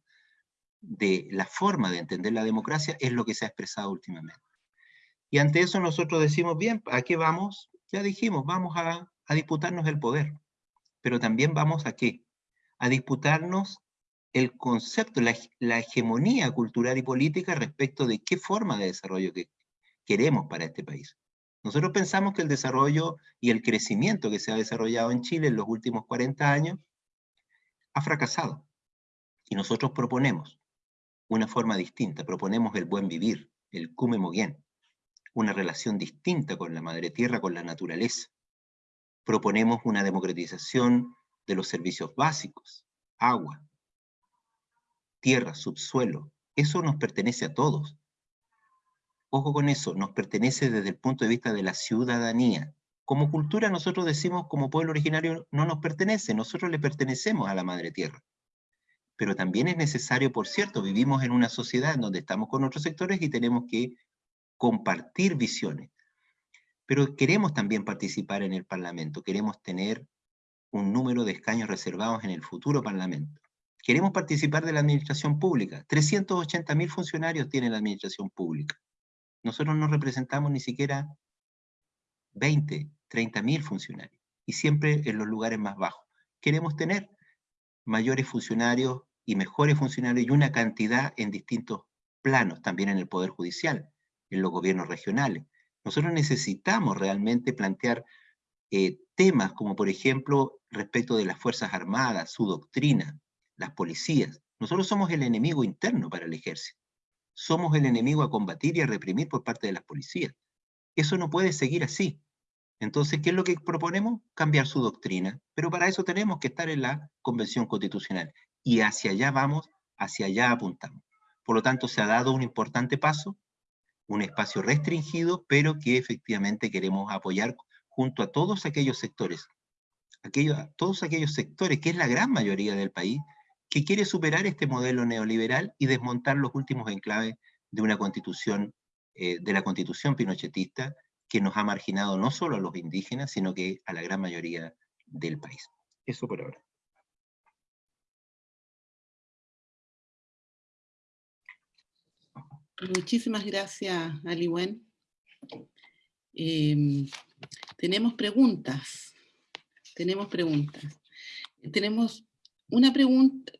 de la forma de entender la democracia, es lo que se ha expresado últimamente. Y ante eso nosotros decimos, bien, ¿a qué vamos? Ya dijimos, vamos a, disputarnos el poder, pero también vamos a qué? A disputarnos el concepto, la, hegemonía cultural y política respecto de qué forma de desarrollo que queremos para este país. Nosotros pensamos que el desarrollo y el crecimiento que se ha desarrollado en Chile en los últimos 40 años ha fracasado. Y nosotros proponemos una forma distinta, proponemos el buen vivir, el cume moguien, una relación distinta con la madre tierra, con la naturaleza. Proponemos una democratización de los servicios básicos, agua, tierra, subsuelo, eso nos pertenece a todos. Ojo con eso, nos pertenece desde el punto de vista de la ciudadanía. Como cultura nosotros decimos, como pueblo originario, no nos pertenece, nosotros le pertenecemos a la madre tierra. Pero también es necesario, por cierto, vivimos en una sociedad en donde estamos con otros sectores y tenemos que compartir visiones. Pero queremos también participar en el Parlamento, queremos tener un número de escaños reservados en el futuro Parlamento. Queremos participar de la administración pública. 380.000 funcionarios tiene la administración pública. Nosotros no representamos ni siquiera 20, 30.000 funcionarios. Y siempre en los lugares más bajos. Queremos tener mayores funcionarios y mejores funcionarios y una cantidad en distintos planos, también en el Poder Judicial, en los gobiernos regionales. Nosotros necesitamos realmente plantear eh, temas como, por ejemplo, respecto de las Fuerzas Armadas, su doctrina, las policías. Nosotros somos el enemigo interno para el ejército. Somos el enemigo a combatir y a reprimir por parte de las policías. Eso no puede seguir así. Entonces, ¿qué es lo que proponemos? Cambiar su doctrina. Pero para eso tenemos que estar en la Convención Constitucional. Y hacia allá vamos, hacia allá apuntamos. Por lo tanto, se ha dado un importante paso, un espacio restringido, pero que efectivamente queremos apoyar junto a todos aquellos sectores, aquellos, todos aquellos sectores, que es la gran mayoría del país, que quiere superar este modelo neoliberal y desmontar los últimos enclaves de una constitución, eh, de la constitución pinochetista, que nos ha marginado no solo a los indígenas, sino que a la gran mayoría del país. Eso por ahora. Muchísimas gracias, Aliwen. Em, tenemos preguntas. Tenemos preguntas. Tenemos una pregunta,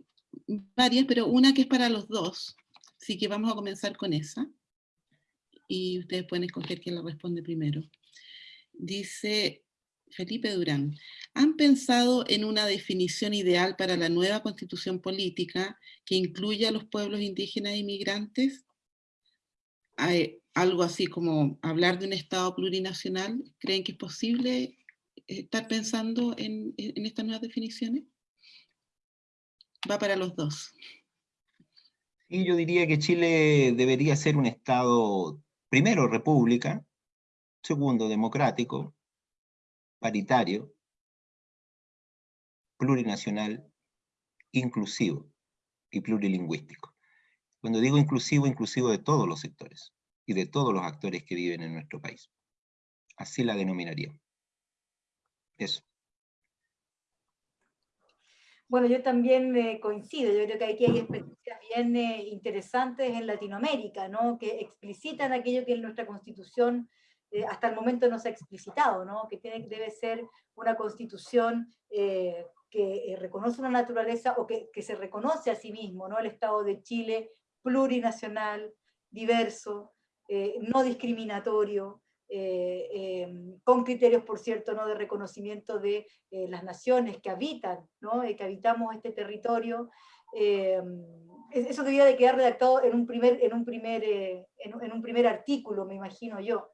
varias, pero una que es para los dos. Así que vamos a comenzar con esa. Y ustedes pueden escoger quién la responde primero. Dice, Felipe Durán, ¿han pensado en una definición ideal para la nueva constitución política que incluya a los pueblos indígenas e inmigrantes? ¿Hay algo así como hablar de un Estado plurinacional? ¿Creen que es posible estar pensando en, estas nuevas definiciones? Va para los dos. Y yo diría que Chile debería ser un Estado, primero, república, segundo, democrático, paritario, plurinacional, inclusivo y plurilingüístico. Cuando digo inclusivo, inclusivo de todos los sectores y de todos los actores que viven en nuestro país. Así la denominaría. Eso. Bueno, yo también eh, coincido, yo creo que aquí hay experiencias bien eh, interesantes en Latinoamérica, ¿no? que explicitan aquello que en nuestra constitución eh, hasta el momento no se ha explicitado, ¿no? que debe ser una constitución que reconoce una naturaleza o que, que, se reconoce a sí mismo, ¿no? el Estado de Chile plurinacional, diverso, no discriminatorio, eh, em, con criterios, por cierto, ¿no? de reconocimiento de eh, las naciones que habitan, ¿no? Eh, que habitamos este territorio. Em, eso debía de quedar redactado en un primer, en un primer, en, un primer artículo, me imagino yo.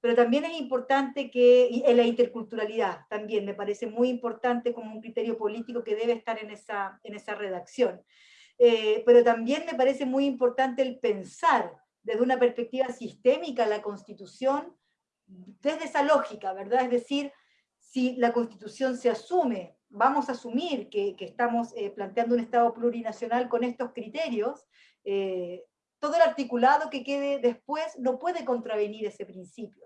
Pero también es importante que, en la interculturalidad también me parece muy importante como un criterio político que debe estar en esa, en esa redacción. Pero también me parece muy importante el pensar desde una perspectiva sistémica la Constitución desde esa lógica, ¿verdad? Es decir, si la Constitución se asume, vamos a asumir que, estamos eh, planteando un Estado plurinacional con estos criterios, eh, todo el articulado que quede después no puede contravenir ese principio.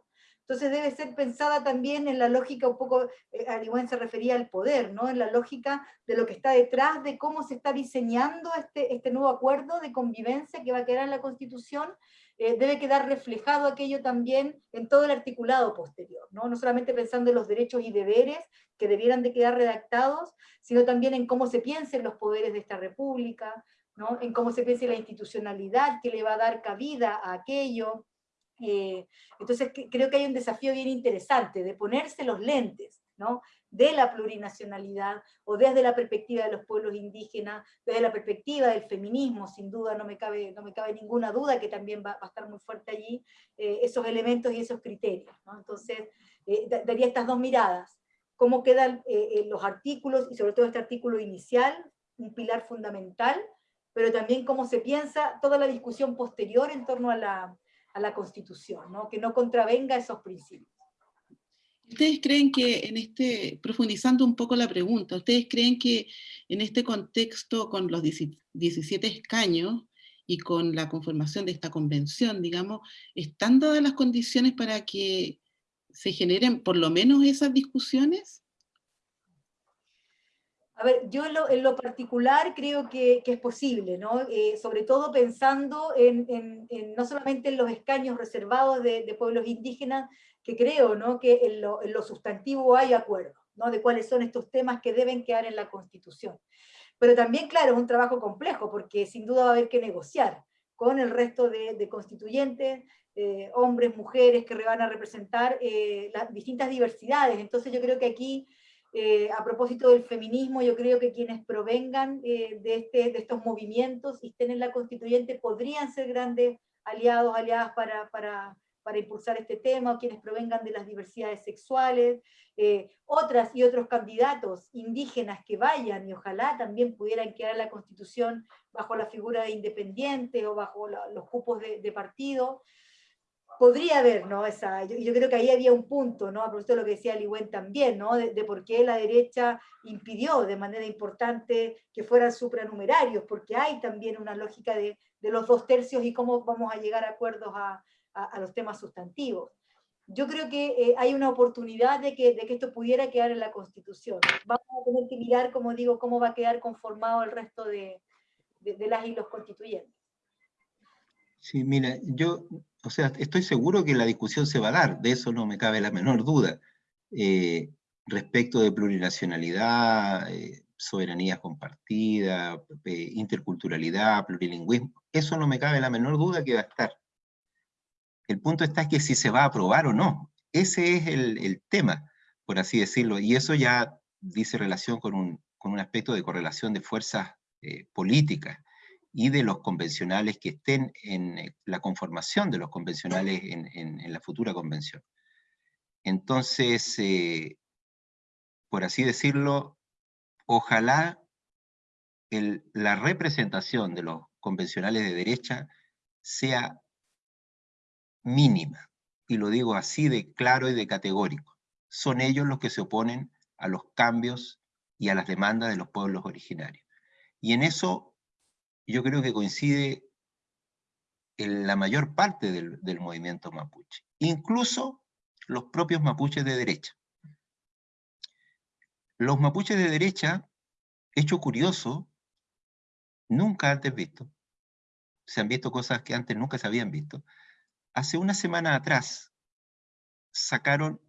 Entonces debe ser pensada también en la lógica, un poco, eh, se refería al poder, ¿no? en la lógica de lo que está detrás de cómo se está diseñando este, este nuevo acuerdo de convivencia que va a quedar en la Constitución, eh, debe quedar reflejado aquello también en todo el articulado posterior, ¿no? no solamente pensando en los derechos y deberes que debieran de quedar redactados, sino también en cómo se piensen los poderes de esta república, ¿no? en cómo se piense la institucionalidad que le va a dar cabida a aquello. Eh, entonces creo que hay un desafío bien interesante de ponerse los lentes, ¿no? de la plurinacionalidad, o desde la perspectiva de los pueblos indígenas, desde la perspectiva del feminismo, sin duda no me cabe, no me cabe ninguna duda que también va, a estar muy fuerte allí, eh, esos elementos y esos criterios. Entonces, eh, daría estas dos miradas, cómo quedan eh, los artículos, y sobre todo este artículo inicial, un pilar fundamental, pero también cómo se piensa toda la discusión posterior en torno a la, a la Constitución, ¿no? que no contravenga esos principios. ¿Ustedes creen que en este, profundizando un poco la pregunta, ¿ustedes creen que en este contexto con los 17 escaños y con la conformación de esta convención, digamos, están dadas las condiciones para que se generen por lo menos esas discusiones? A ver, yo en lo, particular creo que, es posible, ¿no? Eh, sobre todo pensando en, no solamente en los escaños reservados de, de pueblos indígenas, que creo ¿no? que en lo, en lo, sustantivo hay acuerdo, ¿no? de cuáles son estos temas que deben quedar en la Constitución. Pero también, claro, es un trabajo complejo, porque sin duda va a haber que negociar con el resto de, de constituyentes, eh, hombres, mujeres, que van a representar eh, las distintas diversidades. Entonces yo creo que aquí, eh, a propósito del feminismo, yo creo que quienes provengan de, este, de estos movimientos y estén en la constituyente podrían ser grandes aliados, aliadas para, para para impulsar este tema, o quienes provengan de las diversidades sexuales, eh, otras y otros candidatos indígenas que vayan y ojalá también pudieran quedar la Constitución bajo la figura de independiente o bajo los cupos de, partido. Podría haber, ¿no? Esa, yo, creo que ahí había un punto, ¿no? A propósito de lo que decía Ligüen también, ¿no? De, por qué la derecha impidió de manera importante que fueran supranumerarios, porque hay también una lógica de, de los dos tercios y cómo vamos a llegar a acuerdos a, a, los temas sustantivos. Yo creo que eh, hay una oportunidad de que, de que esto pudiera quedar en la Constitución. Vamos a tener que mirar, como digo, cómo va a quedar conformado el resto de, de, las y los constituyentes. Sí, mira, yo, o sea, estoy seguro que la discusión se va a dar, de eso no me cabe la menor duda. Eh, respecto de plurinacionalidad, eh, soberanía compartida, interculturalidad, plurilingüismo, eso no me cabe la menor duda que va a estar. El punto está que si se va a aprobar o no. Ese es el, tema. por así decirlo, y eso ya dice relación con un, con un aspecto de correlación de fuerzas eh, políticas y de los convencionales que estén en eh, la conformación de los convencionales en, la futura convención. Entonces, eh, por así decirlo, ojalá la representación de los convencionales de derecha sea mínima, y lo digo así de claro y de categórico. Son ellos los que se oponen a los cambios y a las demandas de los pueblos originarios. Y en eso yo creo que coincide en la mayor parte del, del movimiento mapuche, incluso los propios mapuches de derecha. Los mapuches de derecha, hecho curioso, nunca antes visto, se han visto cosas que antes nunca se habían visto, hace una semana atrás sacaron,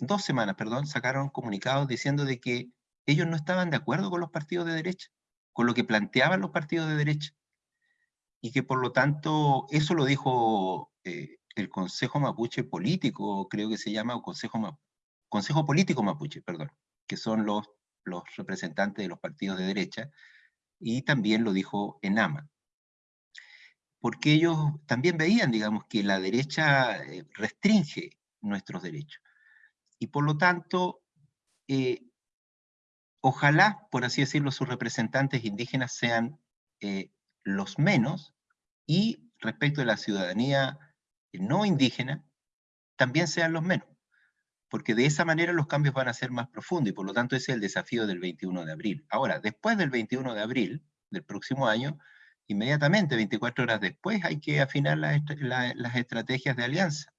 dos semanas, perdón, sacaron comunicados diciendo de que ellos no estaban de acuerdo con los partidos de derecha, con lo que planteaban los partidos de derecha, y que por lo tanto, eso lo dijo eh, el Consejo Mapuche Político, creo que se llama, o Consejo, Consejo Político Mapuche, perdón, que son los, los representantes de los partidos de derecha, y también lo dijo ENAMA porque ellos también veían, digamos, que la derecha eh, restringe nuestros derechos. Y por lo tanto, eh, ojalá, por así decirlo, sus representantes indígenas sean eh, los menos, y respecto de la ciudadanía no indígena, también sean los menos, porque de esa manera los cambios van a ser más profundos, y por lo tanto ese es el desafío del 21 de abril. Ahora, después del 21 de abril del próximo año, inmediatamente, 24 horas después, hay que afinar las estrategias de alianza.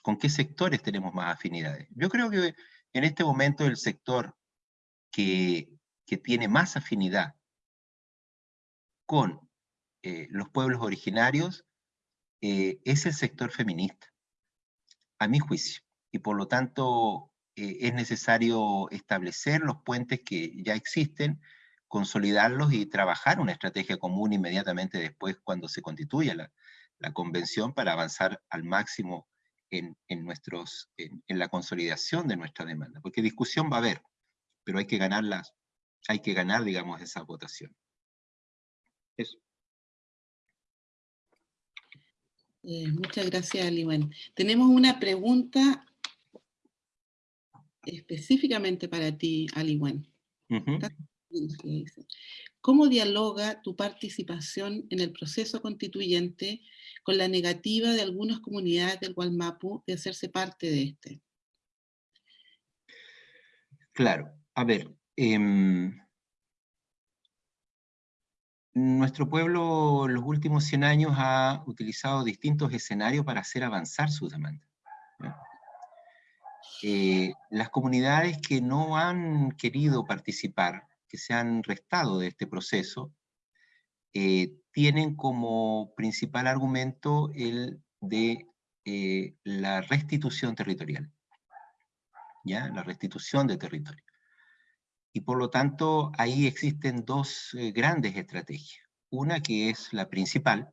¿Con qué sectores tenemos más afinidades? Yo creo que en este momento el sector que, tiene más afinidad con eh, los pueblos originarios eh, es el sector feminista, a mi juicio. Y por lo tanto eh, es necesario establecer los puentes que ya existen, consolidarlos y trabajar una estrategia común inmediatamente después cuando se constituya la, convención para avanzar al máximo en, nuestros, en, la consolidación de nuestra demanda. Porque discusión va a haber, pero hay que ganarlas, hay que ganar, digamos, esa votación. Eso. Eh, muchas gracias, Aliwen. Tenemos una pregunta específicamente para ti, Aliwen. ¿Cómo dialoga tu participación en el proceso constituyente con la negativa de algunas comunidades del Gualmapu de hacerse parte de este? Claro, a ver, em, nuestro pueblo en los últimos 100 años ha utilizado distintos escenarios para hacer avanzar sus demandas. Eh, las comunidades que no han querido participar que se han restado de este proceso eh, tienen como principal argumento el de eh, la restitución territorial, ¿ya? La restitución de territorio. Y por lo tanto, ahí existen dos eh, grandes estrategias. Una que es la principal,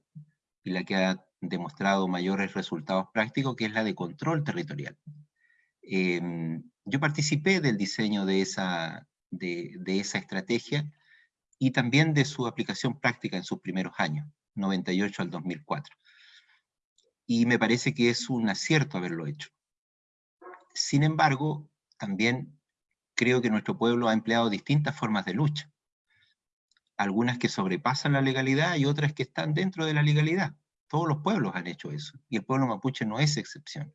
y la que ha demostrado mayores resultados prácticos, que es la de control territorial. Em, yo participé del diseño de esa, de, esa estrategia y también de su aplicación práctica en sus primeros años, 98 al 2004. Y me parece que es un acierto haberlo hecho. Sin embargo, también creo que nuestro pueblo ha empleado distintas formas de lucha. Algunas que sobrepasan la legalidad y otras que están dentro de la legalidad. Todos los pueblos han hecho eso, y el pueblo mapuche no es excepción.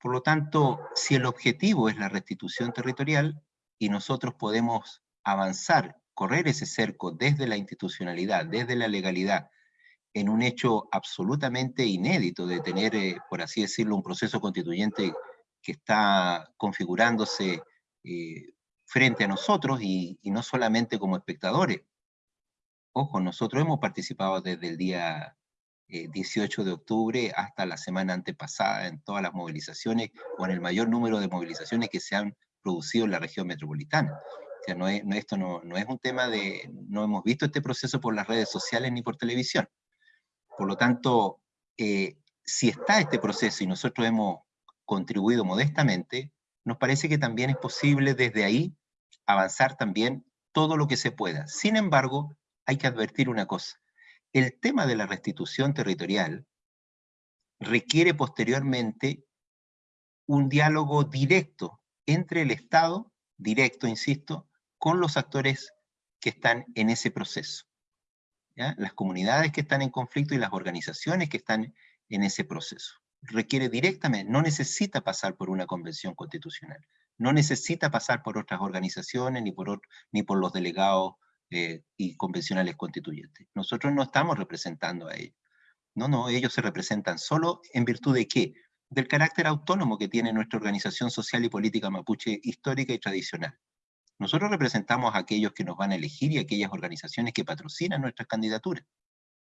Por lo tanto, si el objetivo es la restitución territorial, y nosotros podemos avanzar, correr ese cerco desde la institucionalidad, desde la legalidad, en un hecho absolutamente inédito de tener, eh, por así decirlo, un proceso constituyente que está configurándose eh, frente a nosotros y, no solamente como espectadores. Ojo, nosotros hemos participado desde el día 18 eh, de octubre hasta la semana antepasada en todas las movilizaciones, o en el mayor número de movilizaciones que se han producido en la región metropolitana. O sea, no es, esto no, no, es un tema de, no hemos visto este proceso por las redes sociales ni por televisión. Por lo tanto, eh, si está este proceso y nosotros hemos contribuido modestamente, nos parece que también es posible desde ahí avanzar también todo lo que se pueda. Sin embargo, hay que advertir una cosa. El tema de la restitución territorial requiere posteriormente un diálogo directo entre el Estado, directo, insisto, con los actores que están en ese proceso. Las comunidades que están en conflicto y las organizaciones que están en ese proceso. Requiere directamente, no necesita pasar por una convención constitucional, no necesita pasar por otras organizaciones ni por, ni por los delegados eh, y convencionales constituyentes. Nosotros no estamos representando a ellos. No, no, ellos se representan solo en virtud de qué? Del carácter autónomo que tiene nuestra organización social y política mapuche histórica y tradicional. Nosotros representamos a aquellos que nos van a elegir y a aquellas organizaciones que patrocinan nuestras candidaturas.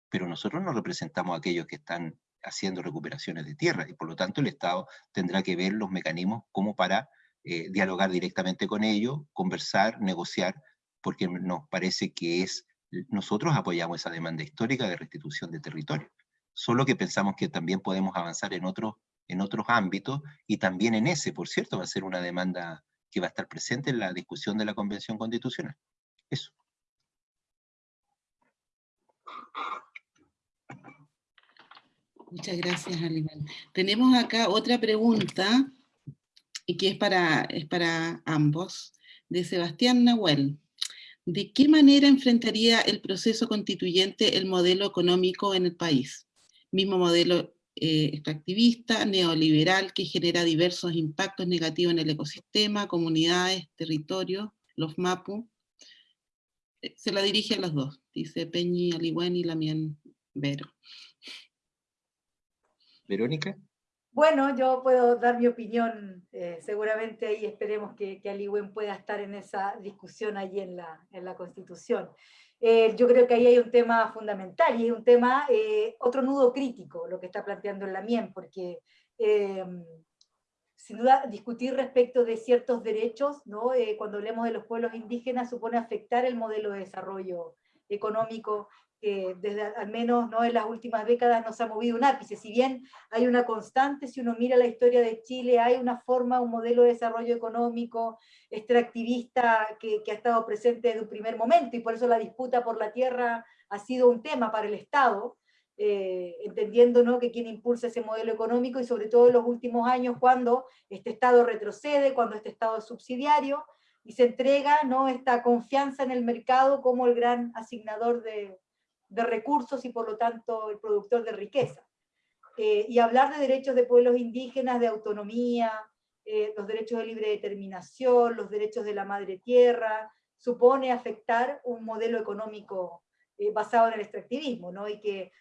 Pero nosotros no representamos a aquellos que están haciendo recuperaciones de tierra, y por lo tanto el Estado tendrá que ver los mecanismos como para eh, dialogar directamente con ellos, conversar, negociar, porque nos parece que es, nosotros apoyamos esa demanda histórica de restitución de territorio, solo que pensamos que también podemos avanzar en otros, en otros ámbitos, y también en ese, por cierto, va a ser una demanda que va a estar presente en la discusión de la Convención Constitucional. Eso. Muchas gracias, Aníbal. Tenemos acá otra pregunta, y que es para, es para ambos, de Sebastián Nahuel. ¿De qué manera enfrentaría el proceso constituyente el modelo económico en el país? Mismo modelo eh, extractivista, neoliberal, que genera diversos impactos negativos en el ecosistema, comunidades, territorios, los MAPU. Eh, se la dirige a los dos, dice Peñi Aliwen y Lamien Vero. Verónica. Bueno, yo puedo dar mi opinión, eh, seguramente ahí esperemos que, que Aliwen pueda estar en esa discusión allí en la, en la Constitución. Eh, yo creo que ahí hay un tema fundamental y hay un tema, eh, otro nudo crítico, lo que está planteando la MIEN, porque eh, sin duda discutir respecto de ciertos derechos, ¿no? cuando hablemos de los pueblos indígenas, supone afectar el modelo de desarrollo económico desde al menos ¿no? en las últimas décadas nos ha movido un ápice. Si bien hay una constante, si uno mira la historia de Chile, hay una forma, un modelo de desarrollo económico extractivista que, que ha estado presente desde un primer momento, y por eso la disputa por la tierra ha sido un tema para el Estado, eh, entendiendo ¿no? que quien impulsa ese modelo económico, y sobre todo en los últimos años cuando este Estado retrocede, cuando este Estado es subsidiario, y se entrega ¿no? esta confianza en el mercado como el gran asignador de, de recursos y por lo tanto el productor de riqueza. Eh, y hablar de derechos de pueblos indígenas, de autonomía, eh, los derechos de libre determinación, los derechos de la madre tierra, supone afectar un modelo económico eh, basado en el extractivismo, ¿no? y que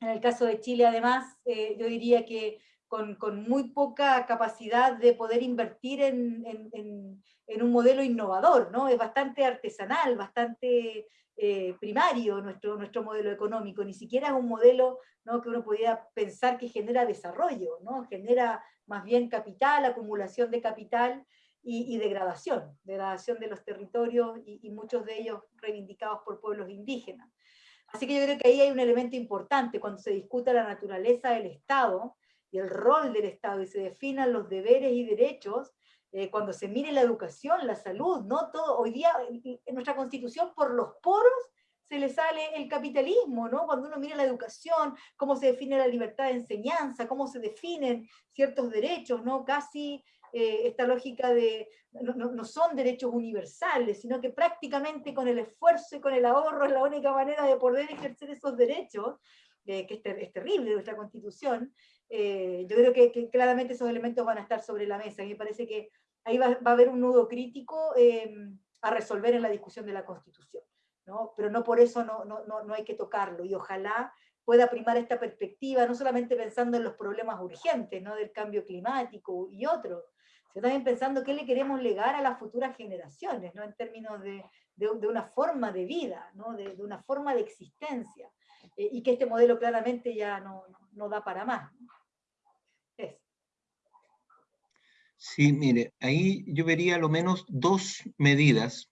en el caso de Chile además, yo diría que con, con, muy poca capacidad de poder invertir en, en, en, un modelo innovador, ¿no? es bastante artesanal, bastante eh, primario nuestro, nuestro modelo económico, ni siquiera es un modelo ¿no? que uno pudiera pensar que genera desarrollo, ¿no? genera más bien capital, acumulación de capital y, degradación, degradación de los territorios y, y, muchos de ellos reivindicados por pueblos indígenas. Así que yo creo que ahí hay un elemento importante cuando se discuta la naturaleza del Estado y el rol del Estado y se definan los deberes y derechos, eh, cuando se mire la educación, la salud, ¿no? Todo, hoy día en nuestra constitución por los poros se le sale el capitalismo, ¿no? Cuando uno mira la educación, cómo se define la libertad de enseñanza, cómo se definen ciertos derechos, ¿no? Casi eh, esta lógica de, no, no, son derechos universales, sino que prácticamente con el esfuerzo y con el ahorro es la única manera de poder ejercer esos derechos, eh, que es, es, terrible nuestra constitución, eh, yo creo que, claramente esos elementos van a estar sobre la mesa, me parece que ahí va, a haber un nudo crítico em, a resolver en la discusión de la Constitución, ¿no? pero no por eso no, no, no, hay que tocarlo, y ojalá pueda primar esta perspectiva, no solamente pensando en los problemas urgentes ¿no? del cambio climático y otros, sino también pensando qué le queremos legar a las futuras generaciones, ¿no? en términos de, de, una forma de vida, ¿no? de, de, una forma de existencia, eh, y que este modelo claramente ya no, no da para más. Sí, mire, ahí yo vería lo menos dos medidas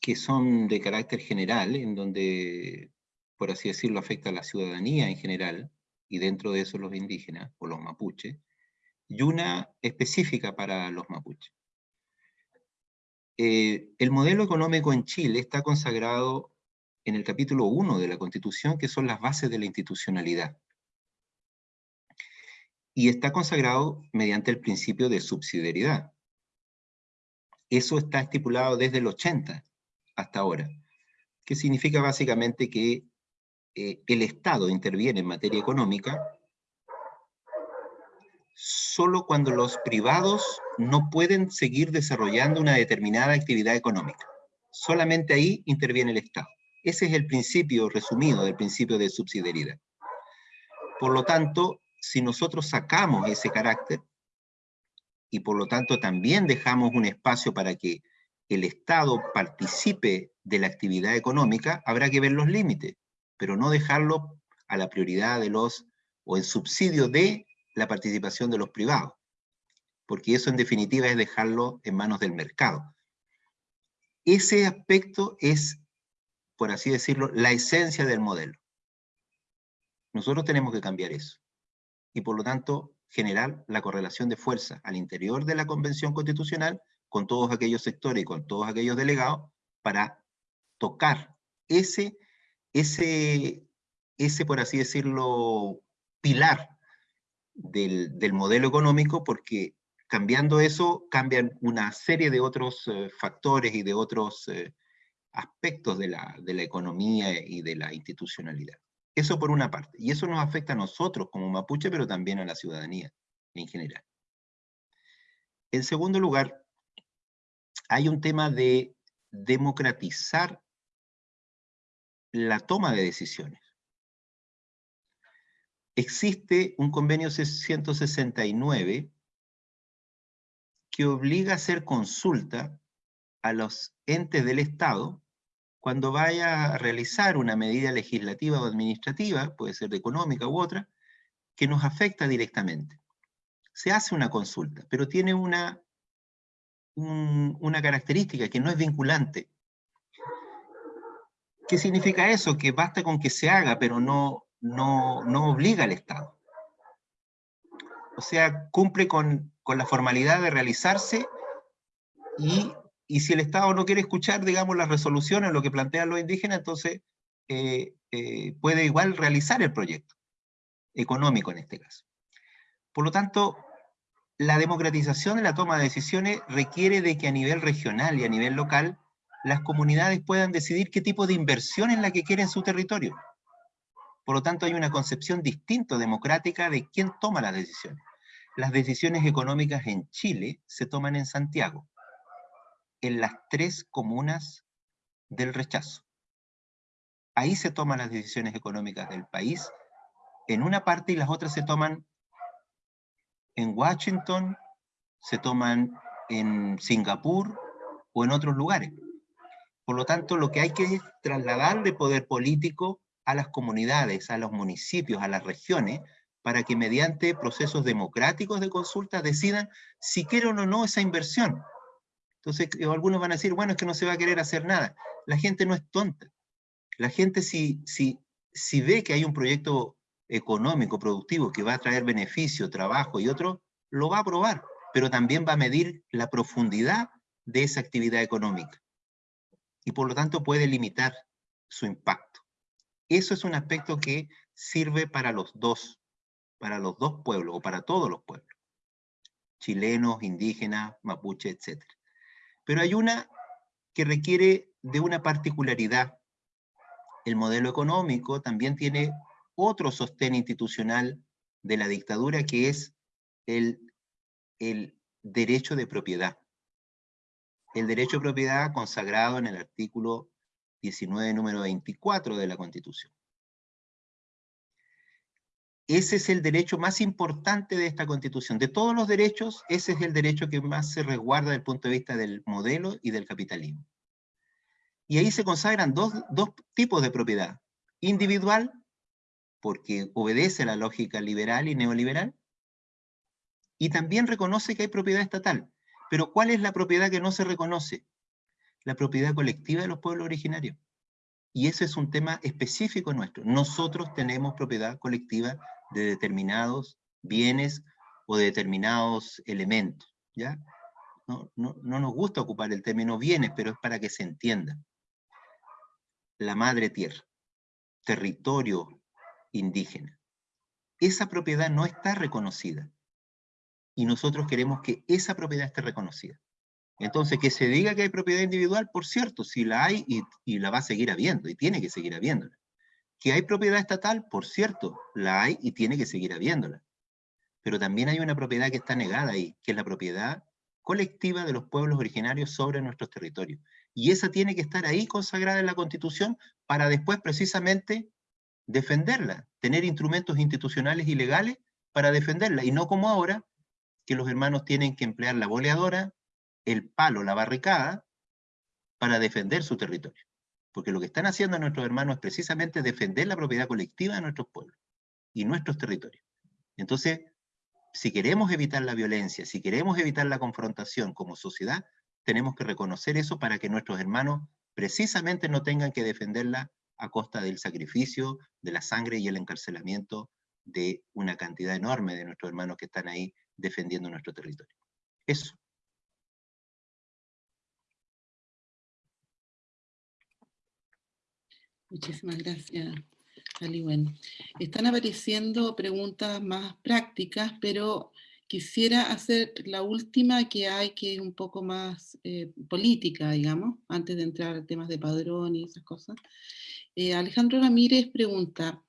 que son de carácter general, en donde, por así decirlo, afecta a la ciudadanía en general, y dentro de eso los indígenas, o los mapuches, y una específica para los mapuches. Eh, el modelo económico en Chile está consagrado en el capítulo 1 de la Constitución, que son las bases de la institucionalidad. Y está consagrado mediante el principio de subsidiariedad. Eso está estipulado desde el 80 hasta ahora, que significa básicamente que eh, el Estado interviene en materia económica solo cuando los privados no pueden seguir desarrollando una determinada actividad económica. Solamente ahí interviene el Estado. Ese es el principio resumido del principio de subsidiariedad. Por lo tanto, si nosotros sacamos ese carácter, y por lo tanto también dejamos un espacio para que el Estado participe de la actividad económica, habrá que ver los límites, pero no dejarlo a la prioridad de los, o en subsidio de la participación de los privados, porque eso en definitiva es dejarlo en manos del mercado. Ese aspecto es, por así decirlo, la esencia del modelo. Nosotros tenemos que cambiar eso. Y por lo tanto, generar la correlación de fuerza al interior de la Convención Constitucional con todos aquellos sectores y con todos aquellos delegados para tocar ese, ese, ese por así decirlo, pilar del, del modelo económico, porque cambiando eso cambian una serie de otros eh, factores y de otros eh, aspectos de la, de la economía y de la institucionalidad. Eso por una parte. Y eso nos afecta a nosotros como mapuche, pero también a la ciudadanía en general. En segundo lugar, hay un tema de democratizar la toma de decisiones. Existe un convenio 169 que obliga a hacer consulta a los entes del Estado cuando vaya a realizar una medida legislativa o administrativa, puede ser de económica u otra, que nos afecta directamente. Se hace una consulta, pero tiene una, una característica que no es vinculante. ¿Qué significa eso? Que basta con que se haga, pero no, no, no obliga al Estado. O sea, cumple con, con la formalidad de realizarse y y si el Estado no quiere escuchar, digamos, las resoluciones, lo que plantean los indígenas, entonces eh, eh, puede igual realizar el proyecto, económico en este caso. Por lo tanto, la democratización de la toma de decisiones requiere de que a nivel regional y a nivel local, las comunidades puedan decidir qué tipo de inversión es la que quieren en su territorio. Por lo tanto, hay una concepción distinta, democrática, de quién toma las decisiones. Las decisiones económicas en Chile se toman en Santiago en las tres comunas del rechazo. Ahí se toman las decisiones económicas del país, en una parte y las otras se toman en Washington, se toman en Singapur o en otros lugares. Por lo tanto, lo que hay que es trasladar de poder político a las comunidades, a los municipios, a las regiones, para que mediante procesos democráticos de consulta decidan si quieren o no esa inversión. Entonces algunos van a decir, bueno, es que no se va a querer hacer nada. La gente no es tonta. La gente si, si, si ve que hay un proyecto económico, productivo, que va a traer beneficio, trabajo y otro, lo va a aprobar, pero también va a medir la profundidad de esa actividad económica. Y por lo tanto puede limitar su impacto. Eso es un aspecto que sirve para los dos, para los dos pueblos, o para todos los pueblos. Chilenos, indígenas, mapuche, etc. Pero hay una que requiere de una particularidad. El modelo económico también tiene otro sostén institucional de la dictadura que es el, derecho de propiedad. El derecho de propiedad consagrado en el artículo 19, número 24 de la Constitución. Ese es el derecho más importante de esta Constitución. De todos los derechos, ese es el derecho que más se resguarda desde el punto de vista del modelo y del capitalismo. Y ahí se consagran dos, dos tipos de propiedad. Individual, porque obedece la lógica liberal y neoliberal, y también reconoce que hay propiedad estatal. Pero ¿cuál es la propiedad que no se reconoce? La propiedad colectiva de los pueblos originarios. Y ese es un tema específico nuestro. Nosotros tenemos propiedad colectiva de determinados bienes o de determinados elementos, ¿ya? No, no, no nos gusta ocupar el término bienes, pero es para que se entienda. La madre tierra, territorio indígena. Esa propiedad no está reconocida. Y nosotros queremos que esa propiedad esté reconocida. Entonces, que se diga que hay propiedad individual, por cierto, si la hay y, y la va a seguir habiendo, y tiene que seguir habiéndola. Que hay propiedad estatal, por cierto, la hay y tiene que seguir habiéndola. Pero también hay una propiedad que está negada ahí, que es la propiedad colectiva de los pueblos originarios sobre nuestros territorios. Y esa tiene que estar ahí consagrada en la Constitución para después precisamente defenderla, tener instrumentos institucionales y legales para defenderla, y no como ahora, que los hermanos tienen que emplear la boleadora, el palo, la barricada, para defender su territorio. Porque lo que están haciendo nuestros hermanos es precisamente defender la propiedad colectiva de nuestros pueblos y nuestros territorios. Entonces, si queremos evitar la violencia, si queremos evitar la confrontación como sociedad, tenemos que reconocer eso para que nuestros hermanos precisamente no tengan que defenderla a costa del sacrificio, de la sangre y el encarcelamiento de una cantidad enorme de nuestros hermanos que están ahí defendiendo nuestro territorio. Eso. Muchísimas gracias, Ali. Bueno, están apareciendo preguntas más prácticas, pero quisiera hacer la última que hay, que es un poco más eh, política, digamos, antes de entrar a temas de padrón y esas cosas. Eh, Alejandro Ramírez pregunta,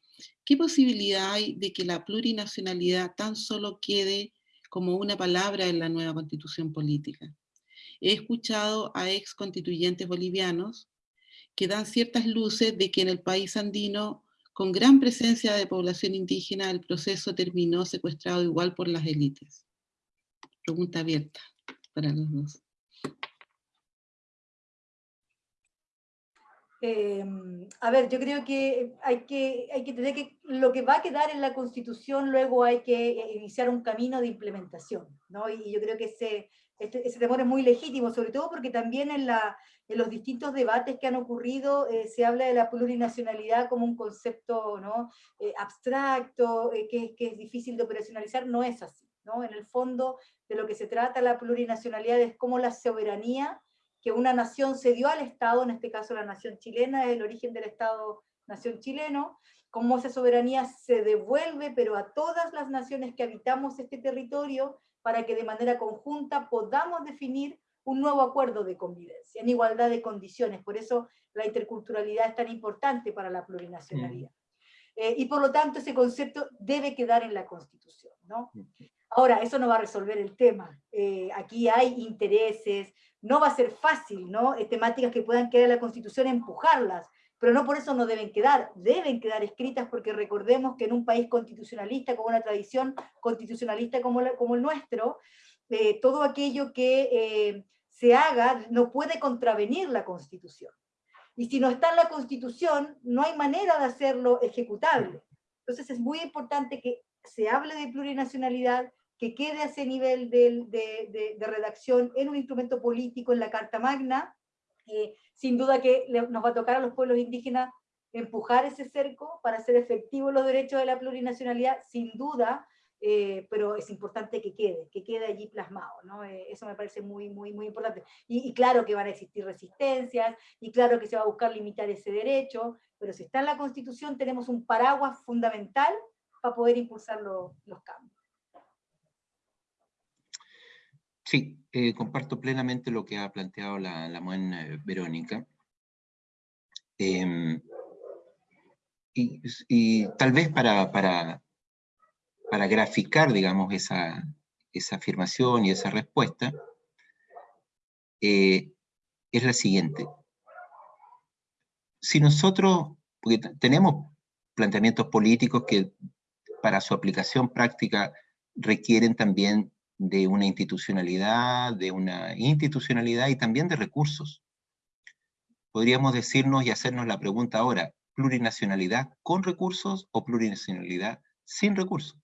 ¿qué posibilidad hay de que la plurinacionalidad tan solo quede como una palabra en la nueva constitución política? He escuchado a ex constituyentes bolivianos que dan ciertas luces de que en el país andino, con gran presencia de población indígena, el proceso terminó secuestrado igual por las élites. Pregunta abierta para los dos. Eh, a ver, yo creo que hay que, hay que tener que, lo que va a quedar en la Constitución, luego hay que iniciar un camino de implementación, ¿no? Y yo creo que ese, este, ese temor es muy legítimo, sobre todo porque también en, la, en los distintos debates que han ocurrido eh, se habla de la plurinacionalidad como un concepto ¿no? Eh, abstracto, que, que es difícil de operacionalizar, no es así. ¿no? En el fondo de lo que se trata la plurinacionalidad es cómo la soberanía que una nación se dio al Estado, en este caso la nación chilena, es el origen del Estado-nación chileno, cómo esa soberanía se devuelve, pero a todas las naciones que habitamos este territorio, para que de manera conjunta podamos definir un nuevo acuerdo de convivencia, en igualdad de condiciones. Por eso la interculturalidad es tan importante para la plurinacionalidad. Mm. Eh, y por lo tanto ese concepto debe quedar en la Constitución. ¿no? Mm. Ahora, eso no va a resolver el tema. Eh, aquí hay intereses, no va a ser fácil, ¿no? Temáticas que puedan quedar en la Constitución, empujarlas, pero no por eso no deben quedar, deben quedar escritas porque recordemos que en un país constitucionalista, con una tradición constitucionalista como, como el nuestro, eh, todo aquello que eh, se haga no puede contravenir la Constitución. Y si no está en la Constitución, no hay manera de hacerlo ejecutable. Entonces es muy importante que se hable de plurinacionalidad, que quede a ese nivel de, redacción en un instrumento político, en la Carta Magna. Eh, sin duda que nos va a tocar a los pueblos indígenas empujar ese cerco para hacer efectivos los derechos de la plurinacionalidad, sin duda, eh, pero es importante que quede, que quede allí plasmado, ¿no? Eh, eso me parece muy, muy, muy importante. Y, y, claro que van a existir resistencias, y claro que se va a buscar limitar ese derecho, pero si está en la Constitución tenemos un paraguas fundamental para poder impulsar los cambios. Sí, eh, comparto plenamente lo que ha planteado la, la eh, Verónica. Em, y, tal vez para, para, para graficar, digamos, esa, esa, afirmación y esa respuesta, eh, es la siguiente. Si nosotros, porque tenemos planteamientos políticos que para su aplicación práctica requieren también de una institucionalidad, de una institucionalidad y también de recursos. Podríamos decirnos y hacernos la pregunta ahora, ¿plurinacionalidad con recursos o plurinacionalidad sin recursos?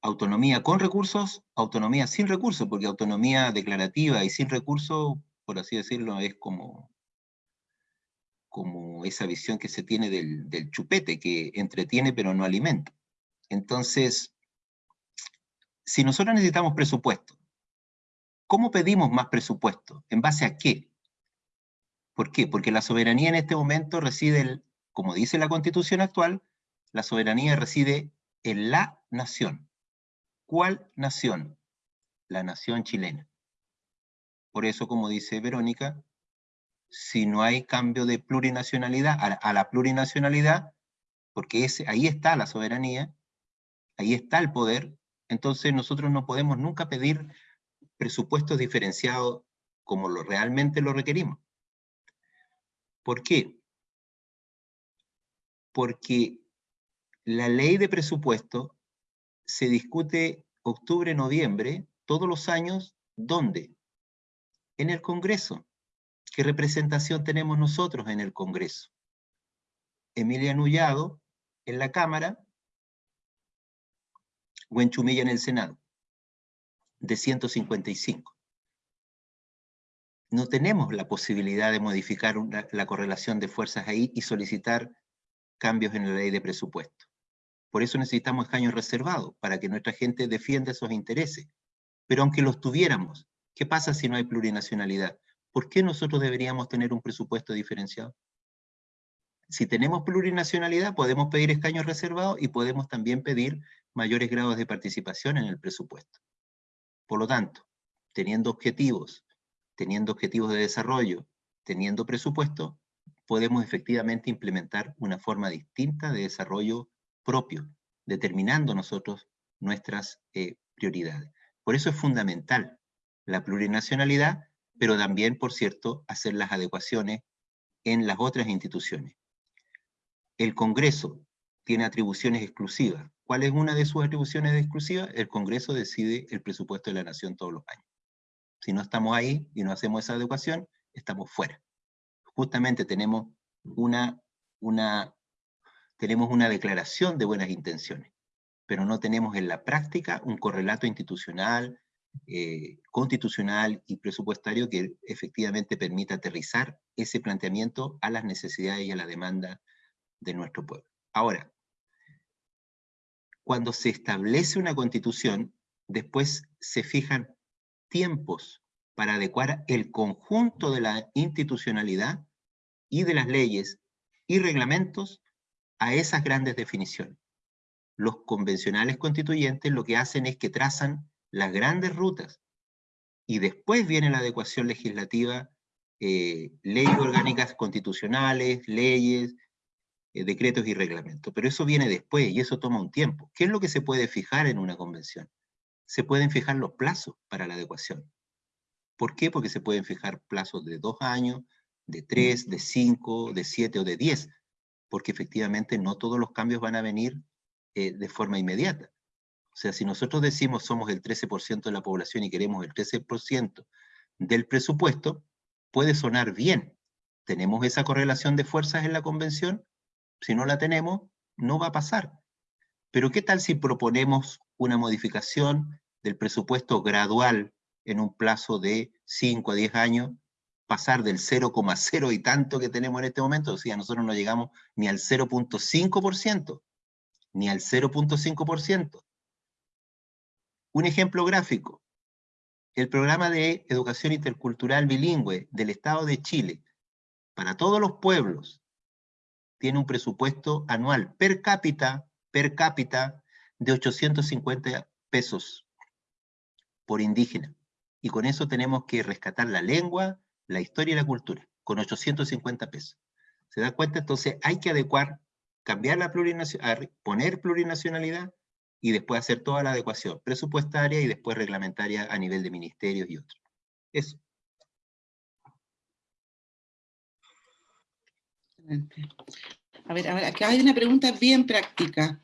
Autonomía con recursos, autonomía sin recursos, porque autonomía declarativa y sin recursos, por así decirlo, es como, como esa visión que se tiene del, del chupete, que entretiene pero no alimenta. Entonces, si nosotros necesitamos presupuesto, ¿cómo pedimos más presupuesto? ¿En base a qué? ¿Por qué? Porque la soberanía en este momento reside, como dice la constitución actual, la soberanía reside en la nación. ¿Cuál nación? La nación chilena. Por eso, como dice Verónica, si no hay cambio de plurinacionalidad a, la plurinacionalidad, porque ahí está la soberanía, ahí está el poder, entonces nosotros no podemos nunca pedir presupuestos diferenciados como lo, realmente lo requerimos. ¿Por qué? Porque la ley de presupuesto se discute octubre-noviembre todos los años, ¿dónde? En el Congreso. ¿Qué representación tenemos nosotros en el Congreso? Emilia Nullado en la Cámara, Chumilla en el Senado, de 155. No tenemos la posibilidad de modificar la correlación de fuerzas ahí y solicitar cambios en la ley de presupuesto. Por eso necesitamos escaños reservados, para que nuestra gente defienda esos intereses. Pero aunque los tuviéramos, ¿qué pasa si no hay plurinacionalidad? ¿por qué nosotros deberíamos tener un presupuesto diferenciado? Si tenemos plurinacionalidad, podemos pedir escaños reservados y podemos también pedir mayores grados de participación en el presupuesto. Por lo tanto, teniendo objetivos, teniendo objetivos de desarrollo, teniendo presupuesto, podemos efectivamente implementar una forma distinta de desarrollo propio, determinando nosotros nuestras eh, prioridades. Por eso es fundamental la plurinacionalidad pero también, por cierto, hacer las adecuaciones en las otras instituciones. El Congreso tiene atribuciones exclusivas. ¿Cuál es una de sus atribuciones exclusivas? El Congreso decide el presupuesto de la Nación todos los años. Si no estamos ahí y no hacemos esa adecuación, estamos fuera. Justamente tenemos una, una, tenemos una declaración de buenas intenciones, pero no tenemos en la práctica un correlato institucional, eh, constitucional y presupuestario que efectivamente permita aterrizar ese planteamiento a las necesidades y a la demanda de nuestro pueblo. Ahora, cuando se establece una constitución, después se fijan tiempos para adecuar el conjunto de la institucionalidad y de las leyes y reglamentos a esas grandes definiciones. Los convencionales constituyentes lo que hacen es que trazan las grandes rutas, y después viene la adecuación legislativa, eh, leyes orgánicas constitucionales, leyes, eh, decretos y reglamentos. Pero eso viene después y eso toma un tiempo. ¿Qué es lo que se puede fijar en una convención? Se pueden fijar los plazos para la adecuación. ¿Por qué? Porque se pueden fijar plazos de dos años, de tres, de cinco, de siete o de diez, porque efectivamente no todos los cambios van a venir eh, de forma inmediata. O sea, si nosotros decimos somos el 13% de la población y queremos el 13% del presupuesto, puede sonar bien. ¿Tenemos esa correlación de fuerzas en la convención? Si no la tenemos, no va a pasar. Pero ¿qué tal si proponemos una modificación del presupuesto gradual en un plazo de 5 a 10 años, pasar del 0,0 y tanto que tenemos en este momento, o sea, nosotros no llegamos ni al 0.5%, ni al 0.5%. Un ejemplo gráfico, el programa de educación intercultural bilingüe del Estado de Chile, para todos los pueblos, tiene un presupuesto anual per cápita, per cápita, de 850 pesos por indígena. Y con eso tenemos que rescatar la lengua, la historia y la cultura, con 850 pesos. ¿Se da cuenta? Entonces hay que adecuar, cambiar la plurinacionalidad, poner plurinacionalidad y después hacer toda la adecuación presupuestaria y después reglamentaria a nivel de ministerios y otros. Eso. A ver, acá hay una pregunta bien práctica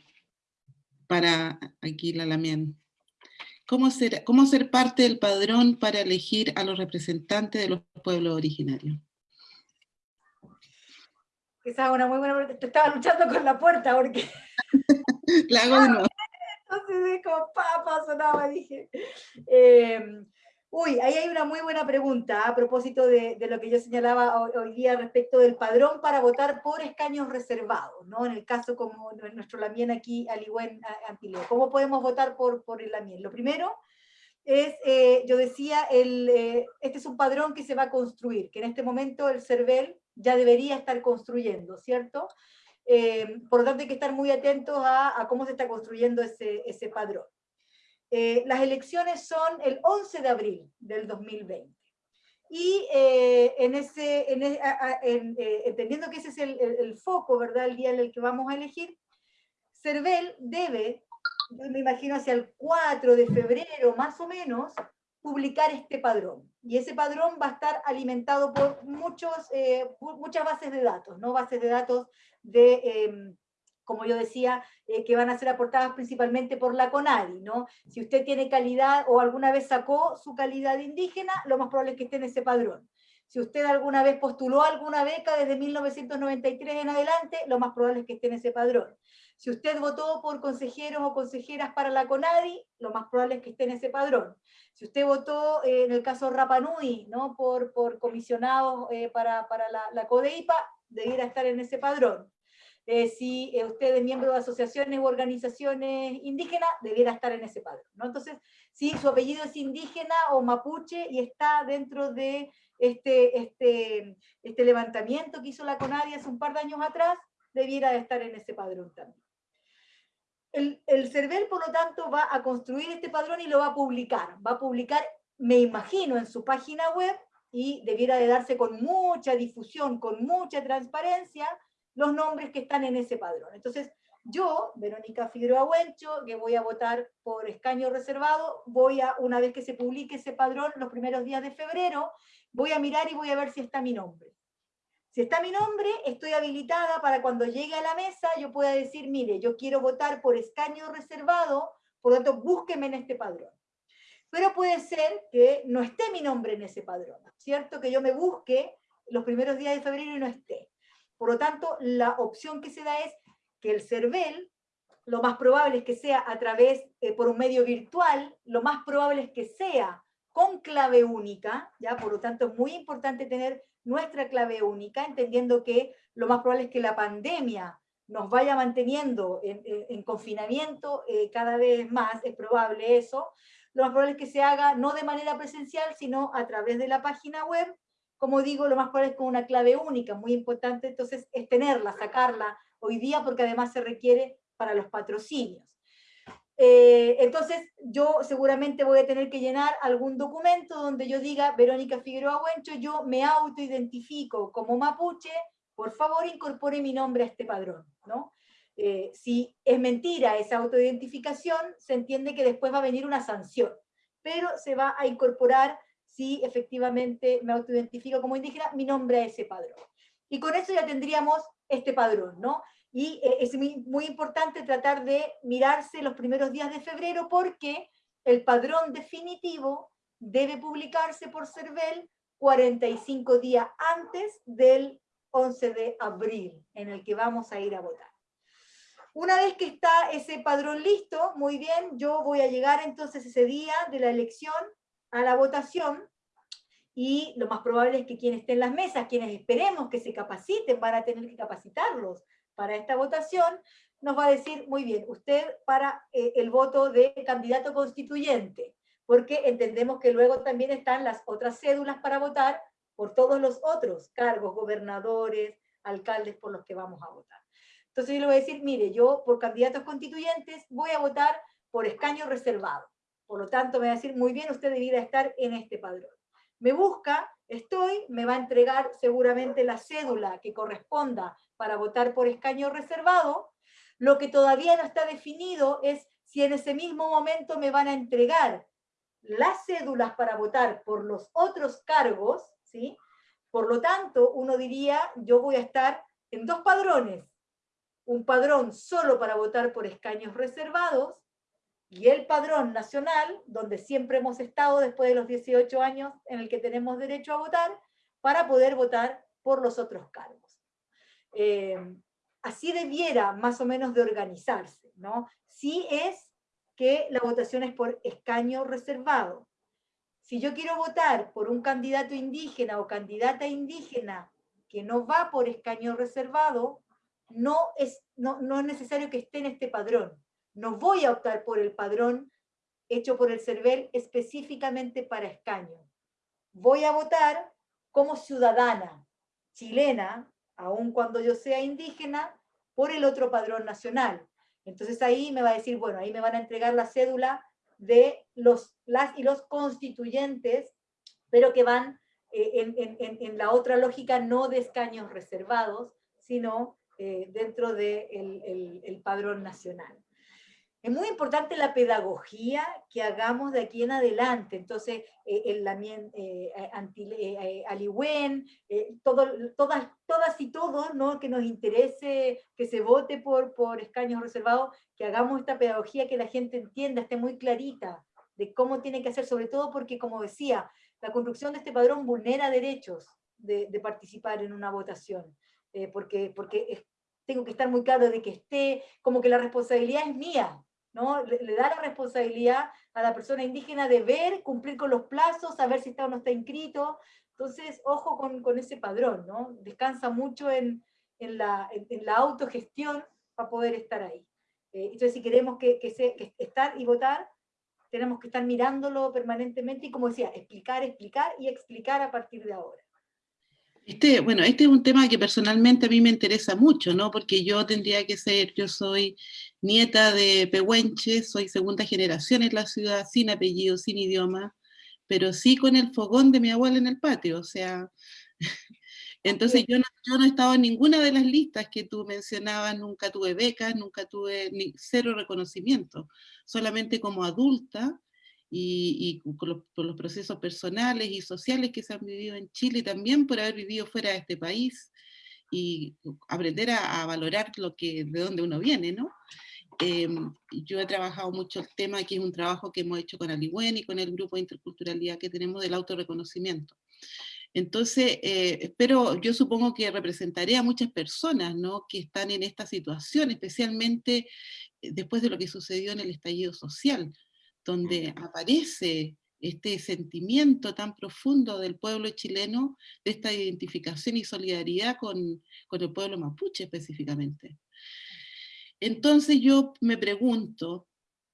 para aquí la Lamien. ¿Cómo ser, ¿Cómo ser parte del padrón para elegir a los representantes de los pueblos originarios? Esa es una muy buena pregunta. Te estaba luchando con la puerta porque... la hago de nuevo. Entonces como papa sonaba, dije. Em, Uy, ahí hay una muy buena pregunta a propósito de, lo que yo señalaba hoy, día respecto del padrón para votar por escaños reservados, ¿no? En el caso como nuestro Lamien aquí, Aligüen Antileo. ¿Cómo podemos votar por, por el Lamien? Lo primero es, eh, yo decía, el, eh, este es un padrón que se va a construir, que en este momento el CERVEL ya debería estar construyendo, ¿cierto? Eh, por lo tanto hay que estar muy atentos a, a cómo se está construyendo ese, ese padrón. Eh, las elecciones son el 11 de abril del 2020. Y eh, en ese, en, e, eh, entendiendo que ese es el, foco, ¿verdad? El día en el que vamos a elegir, CERVEL debe, me imagino hacia el 4 de febrero más o menos, publicar este padrón. Y ese padrón va a estar alimentado por muchos, muchas bases de datos, ¿no? Bases de datos de em, como yo decía, eh, que van a ser aportadas principalmente por la CONADI, ¿no? Si usted tiene calidad o alguna vez sacó su calidad indígena, lo más probable es que esté en ese padrón. Si usted alguna vez postuló alguna beca desde 1993 en adelante, lo más probable es que esté en ese padrón. Si usted votó por consejeros o consejeras para la CONADI, lo más probable es que esté en ese padrón. Si usted votó, eh, en el caso Rapanui, ¿no? por, por comisionados eh, para, para la, la CODEIPA, debiera estar en ese padrón. Eh, si eh, usted es miembro de asociaciones u organizaciones indígenas, debiera estar en ese padrón. ¿no? Entonces, si su apellido es indígena o mapuche y está dentro de este, este, este levantamiento que hizo la CONADI hace un par de años atrás, debiera estar en ese padrón también. El, el CERVEL, por lo tanto, va a construir este padrón y lo va a publicar. Va a publicar, me imagino, en su página web, y debiera de darse con mucha difusión, con mucha transparencia, los nombres que están en ese padrón. Entonces, yo, Verónica Figueroa Huencho, que voy a votar por escaño reservado, voy a, una vez que se publique ese padrón, los primeros días de febrero, voy a mirar y voy a ver si está mi nombre. Si está mi nombre, estoy habilitada para cuando llegue a la mesa, yo pueda decir, mire, yo quiero votar por escaño reservado, por lo tanto, búsqueme en este padrón. Pero puede ser que no esté mi nombre en ese padrón, ¿cierto? Que yo me busque los primeros días de febrero y no esté. Por lo tanto, la opción que se da es que el CERVEL, lo más probable es que sea a través, eh, por un medio virtual, lo más probable es que sea con clave única, ¿ya? por lo tanto es muy importante tener nuestra clave única, entendiendo que lo más probable es que la pandemia nos vaya manteniendo en, confinamiento eh, cada vez más, es probable eso, lo más probable es que se haga no de manera presencial, sino a través de la página web, como digo, lo más probable es con una clave única, muy importante entonces es tenerla, sacarla hoy día, porque además se requiere para los patrocinios. Eh, entonces, yo seguramente voy a tener que llenar algún documento donde yo diga, Verónica Figueroa Huencho, yo me autoidentifico como mapuche, por favor incorpore mi nombre a este padrón, ¿no? Eh, si es mentira esa autoidentificación, se entiende que después va a venir una sanción, pero se va a incorporar si efectivamente me autoidentifico como indígena, mi nombre a ese padrón. Y con eso ya tendríamos este padrón, ¿no? Y eh, es muy importante tratar de mirarse los primeros días de febrero porque el padrón definitivo debe publicarse por CERVEL 45 días antes del 11 de abril, en el que vamos a ir a votar. Una vez que está ese padrón listo, muy bien, yo voy a llegar entonces ese día de la elección a la votación y lo más probable es que quienes estén en las mesas, quienes esperemos que se capaciten, van a tener que capacitarlos para esta votación, nos va a decir, muy bien, usted para eh, el voto de candidato constituyente, porque entendemos que luego también están las otras cédulas para votar por todos los otros cargos, gobernadores, alcaldes por los que vamos a votar. Entonces yo le voy a decir, mire, yo por candidatos constituyentes voy a votar por escaño reservado. Por lo tanto, me va a decir, muy bien, usted debiera estar en este padrón. Me busca, estoy, me va a entregar seguramente la cédula que corresponda para votar por escaño reservado. Lo que todavía no está definido es si en ese mismo momento me van a entregar las cédulas para votar por los otros cargos, ¿sí? Por lo tanto, uno diría, yo voy a estar en dos padrones. Un padrón solo para votar por escaños reservados y el padrón nacional, donde siempre hemos estado después de los 18 años en el que tenemos derecho a votar, para poder votar por los otros cargos. Eh, así debiera más o menos de organizarse, ¿no? Si es que la votación es por escaño reservado. si yo quiero votar por un candidato indígena o candidata indígena que no va por escaño reservado, no es, no, no es necesario que esté en este padrón. No voy a optar por el padrón hecho por el CERVEL específicamente para escaño. Voy a votar como ciudadana chilena, aun cuando yo sea indígena, por el otro padrón nacional. Entonces ahí me va a decir, bueno, ahí me van a entregar la cédula de los, las y los constituyentes, pero que van eh, en, la otra lógica no de escaños reservados, sino eh, dentro del de el padrón nacional. Es muy importante la pedagogía que hagamos de aquí en adelante. Entonces, eh, el Lamien eh, eh, Aliwen, todo, todas, todas y todos ¿no? que nos interese que se vote por, por escaños reservados, que hagamos esta pedagogía que la gente entienda, esté muy clarita de cómo tiene que hacer, sobre todo porque, como decía, la construcción de este padrón vulnera derechos de, de participar en una votación, porque, porque tengo que estar muy claro de que esté, como que la responsabilidad es mía, le, da la responsabilidad a la persona indígena de ver, cumplir con los plazos, saber si está o no está inscrito. Entonces, ojo con, ese padrón. Descansa mucho en, la, autogestión para poder estar ahí. Eh, entonces, si queremos que, estar y votar, tenemos que estar mirándolo permanentemente y, como decía, explicar, explicar y explicar a partir de ahora. Este, bueno, este es un tema que personalmente a mí me interesa mucho, ¿no? Porque yo tendría que ser, yo soy nieta de Pehuenche, soy segunda generación en la ciudad, sin apellido, sin idioma, pero sí con el fogón de mi abuela en el patio, o sea, entonces yo no, yo no he estado en ninguna de las listas que tú mencionabas, nunca tuve becas, nunca tuve ni, cero reconocimiento, solamente como adulta, y, por los procesos personales y sociales que se han vivido en Chile, también por haber vivido fuera de este país, y aprender a, valorar lo que, de dónde uno viene, ¿no? Em, yo he trabajado mucho el tema, que es un trabajo que hemos hecho con Aliwen y con el grupo de interculturalidad que tenemos del autorreconocimiento. Entonces, eh, pero yo supongo que representaré a muchas personas ¿no? que están en esta situación, especialmente eh, después de lo que sucedió en el estallido social, donde aparece este sentimiento tan profundo del pueblo chileno, de esta identificación y solidaridad con, el pueblo mapuche específicamente. Entonces yo me pregunto,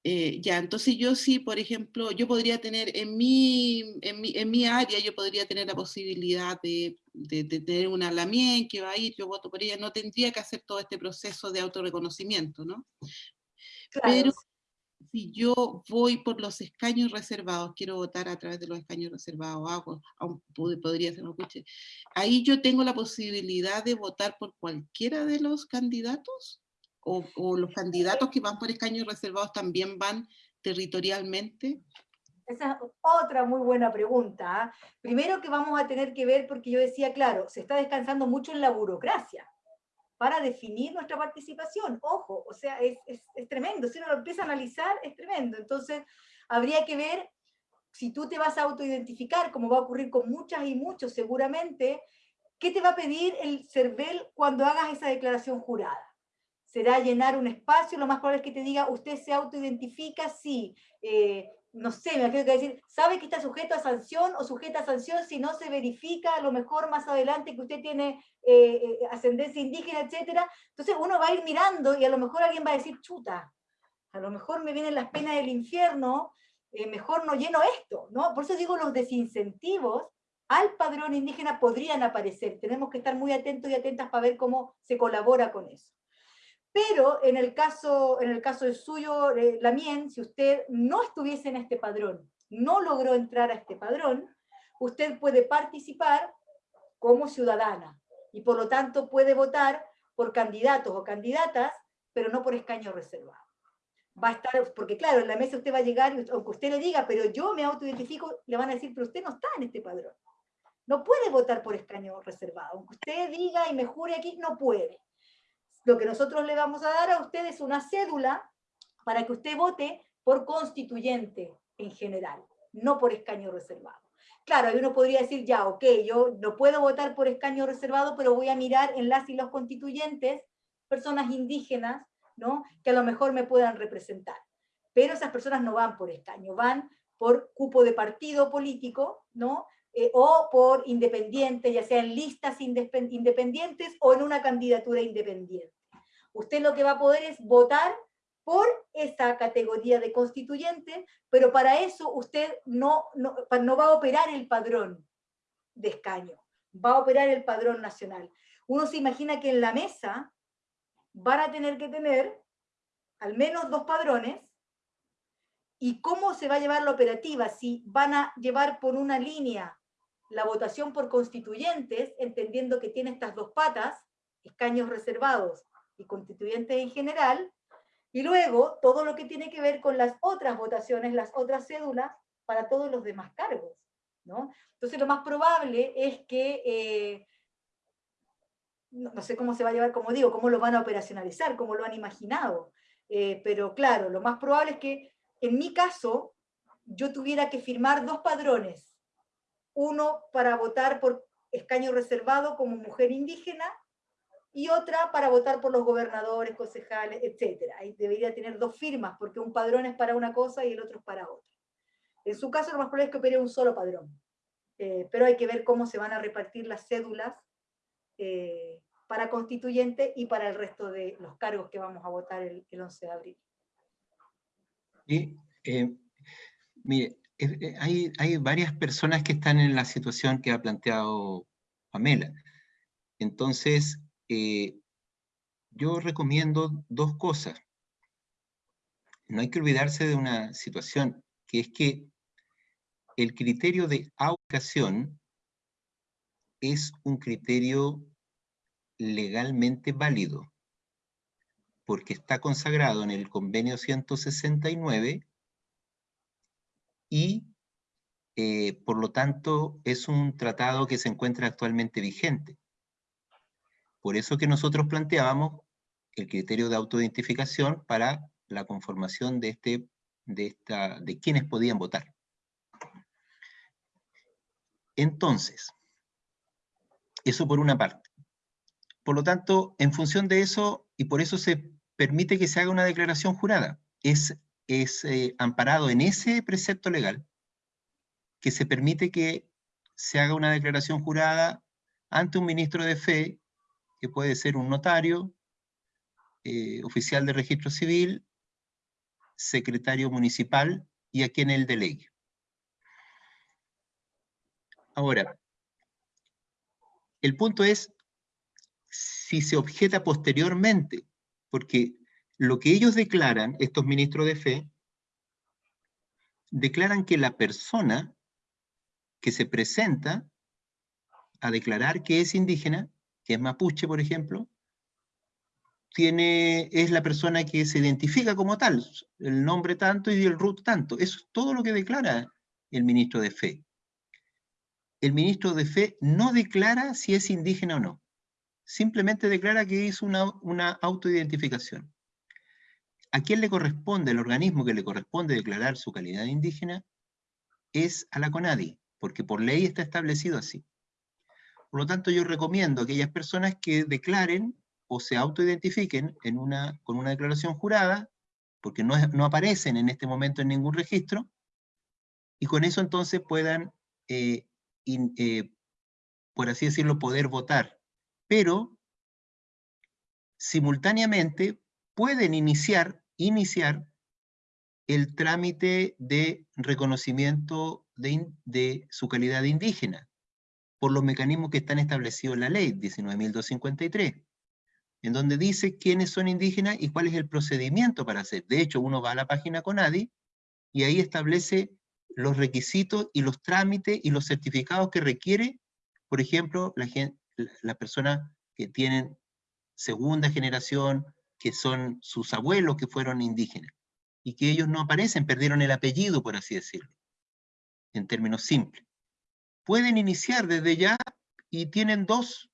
eh, ya, entonces yo sí, por ejemplo, yo podría tener en mi, en mi, área, yo podría tener la posibilidad de, tener una Lamien que va a ir, yo voto por ella, no tendría que hacer todo este proceso de autorreconocimiento, ¿no? Pero si yo voy por los escaños reservados, quiero votar a través de los escaños reservados, hago, podría ser mapuche, ahí yo tengo la posibilidad de votar por cualquiera de los candidatos, o, los candidatos que van por escaños reservados también van territorialmente. Esa es otra muy buena pregunta. ¿ah? Primero que vamos a tener que ver, porque yo decía, claro, se está descansando mucho en la burocracia para definir nuestra participación. Ojo, o sea, es, tremendo. Si uno lo empieza a analizar, es tremendo. Entonces, habría que ver si tú te vas a autoidentificar, como va a ocurrir con muchas y muchos seguramente, ¿qué te va a pedir el CERVEL cuando hagas esa declaración jurada? ¿Será llenar un espacio? Lo más probable es que te diga, usted se autoidentifica, sí, eh, no sé, me tengo que decir, sabe que está sujeto a sanción o sujeta a sanción si no se verifica a lo mejor más adelante que usted tiene eh, eh, ascendencia indígena, etcétera. Entonces uno va a ir mirando y a lo mejor alguien va a decir, chuta, a lo mejor me vienen las penas del infierno, eh, mejor no lleno esto, ¿no? Por eso digo, los desincentivos al padrón indígena podrían aparecer. Tenemos que estar muy atentos y atentas para ver cómo se colabora con eso. Pero en el caso, en el caso del suyo, eh, Lamien, si usted no estuviese en este padrón, no logró entrar a este padrón, usted puede participar como ciudadana y por lo tanto puede votar por candidatos o candidatas, pero no por escaño reservado. Va a estar, porque claro, en la mesa usted va a llegar, aunque usted le diga, pero yo me autoidentifico, le van a decir, pero usted no está en este padrón. No puede votar por escaño reservado. Aunque usted diga y me jure aquí, no puede lo que nosotros le vamos a dar a usted es una cédula para que usted vote por constituyente en general, no por escaño reservado. Claro, ahí uno podría decir, ya, ok, yo no puedo votar por escaño reservado, pero voy a mirar en las y los constituyentes, personas indígenas, ¿no? que a lo mejor me puedan representar. Pero esas personas no van por escaño, van por cupo de partido político, ¿no? Eh, o por independiente, ya sea en listas independientes o en una candidatura independiente. Usted lo que va a poder es votar por esa categoría de constituyente, pero para eso usted no, no, no va a operar el padrón de escaño, va a operar el padrón nacional. Uno se imagina que en la mesa van a tener que tener al menos dos padrones, y cómo se va a llevar la operativa, si van a llevar por una línea la votación por constituyentes, entendiendo que tiene estas dos patas, escaños reservados y constituyentes en general, y luego todo lo que tiene que ver con las otras votaciones, las otras cédulas, para todos los demás cargos. ¿no? Entonces lo más probable es que, eh, no, sé cómo se va a llevar, como digo, cómo lo van a operacionalizar, cómo lo han imaginado, eh, pero claro, lo más probable es que en mi caso yo tuviera que firmar dos padrones, uno para votar por escaño reservado como mujer indígena, y otra para votar por los gobernadores, concejales, etc. Ahí debería tener dos firmas, porque un padrón es para una cosa y el otro es para otra. En su caso, lo más probable es que opere un solo padrón. Eh, pero hay que ver cómo se van a repartir las cédulas eh, para constituyente y para el resto de los cargos que vamos a votar el, 11 de abril. Y, eh, mire, hay, hay varias personas que están en la situación que ha planteado Pamela. Entonces, eh, yo recomiendo dos cosas. No hay que olvidarse de una situación, que es que el criterio de aucación es un criterio legalmente válido, porque está consagrado en el convenio 169 y eh, por lo tanto es un tratado que se encuentra actualmente vigente. Por eso que nosotros planteábamos el criterio de autoidentificación para la conformación de, este, de, esta, de quienes podían votar. Entonces, eso por una parte. Por lo tanto, en función de eso, y por eso se permite que se haga una declaración jurada, es, es eh, amparado en ese precepto legal que se permite que se haga una declaración jurada ante un ministro de fe que puede ser un notario, eh, oficial de registro civil, secretario municipal y a quien él delegue. Ahora, el punto es si se objeta posteriormente, porque lo que ellos declaran, estos ministros de fe, declaran que la persona que se presenta a declarar que es indígena que es mapuche, por ejemplo, tiene, es la persona que se identifica como tal, el nombre tanto y el root tanto. Eso es todo lo que declara el ministro de Fe. El ministro de Fe no declara si es indígena o no. Simplemente declara que es una, una autoidentificación. ¿A quién le corresponde, el organismo que le corresponde declarar su calidad indígena? Es a la CONADI, porque por ley está establecido así. Por lo tanto, yo recomiendo a aquellas personas que declaren o se autoidentifiquen con una declaración jurada, porque no, aparecen en este momento en ningún registro, y con eso entonces puedan, eh, eh, por así decirlo, poder votar. Pero, simultáneamente, pueden iniciar, iniciar el trámite de reconocimiento de, su calidad de indígena por los mecanismos que están establecidos en la ley 19.253, en donde dice quiénes son indígenas y cuál es el procedimiento para hacer. De hecho, uno va a la página CONADI y ahí establece los requisitos y los trámites y los certificados que requiere, por ejemplo, la gente, las personas que tienen segunda generación, que son sus abuelos que fueron indígenas, y que ellos no aparecen, perdieron el apellido, por así decirlo, en términos simples pueden iniciar desde ya y tienen dos,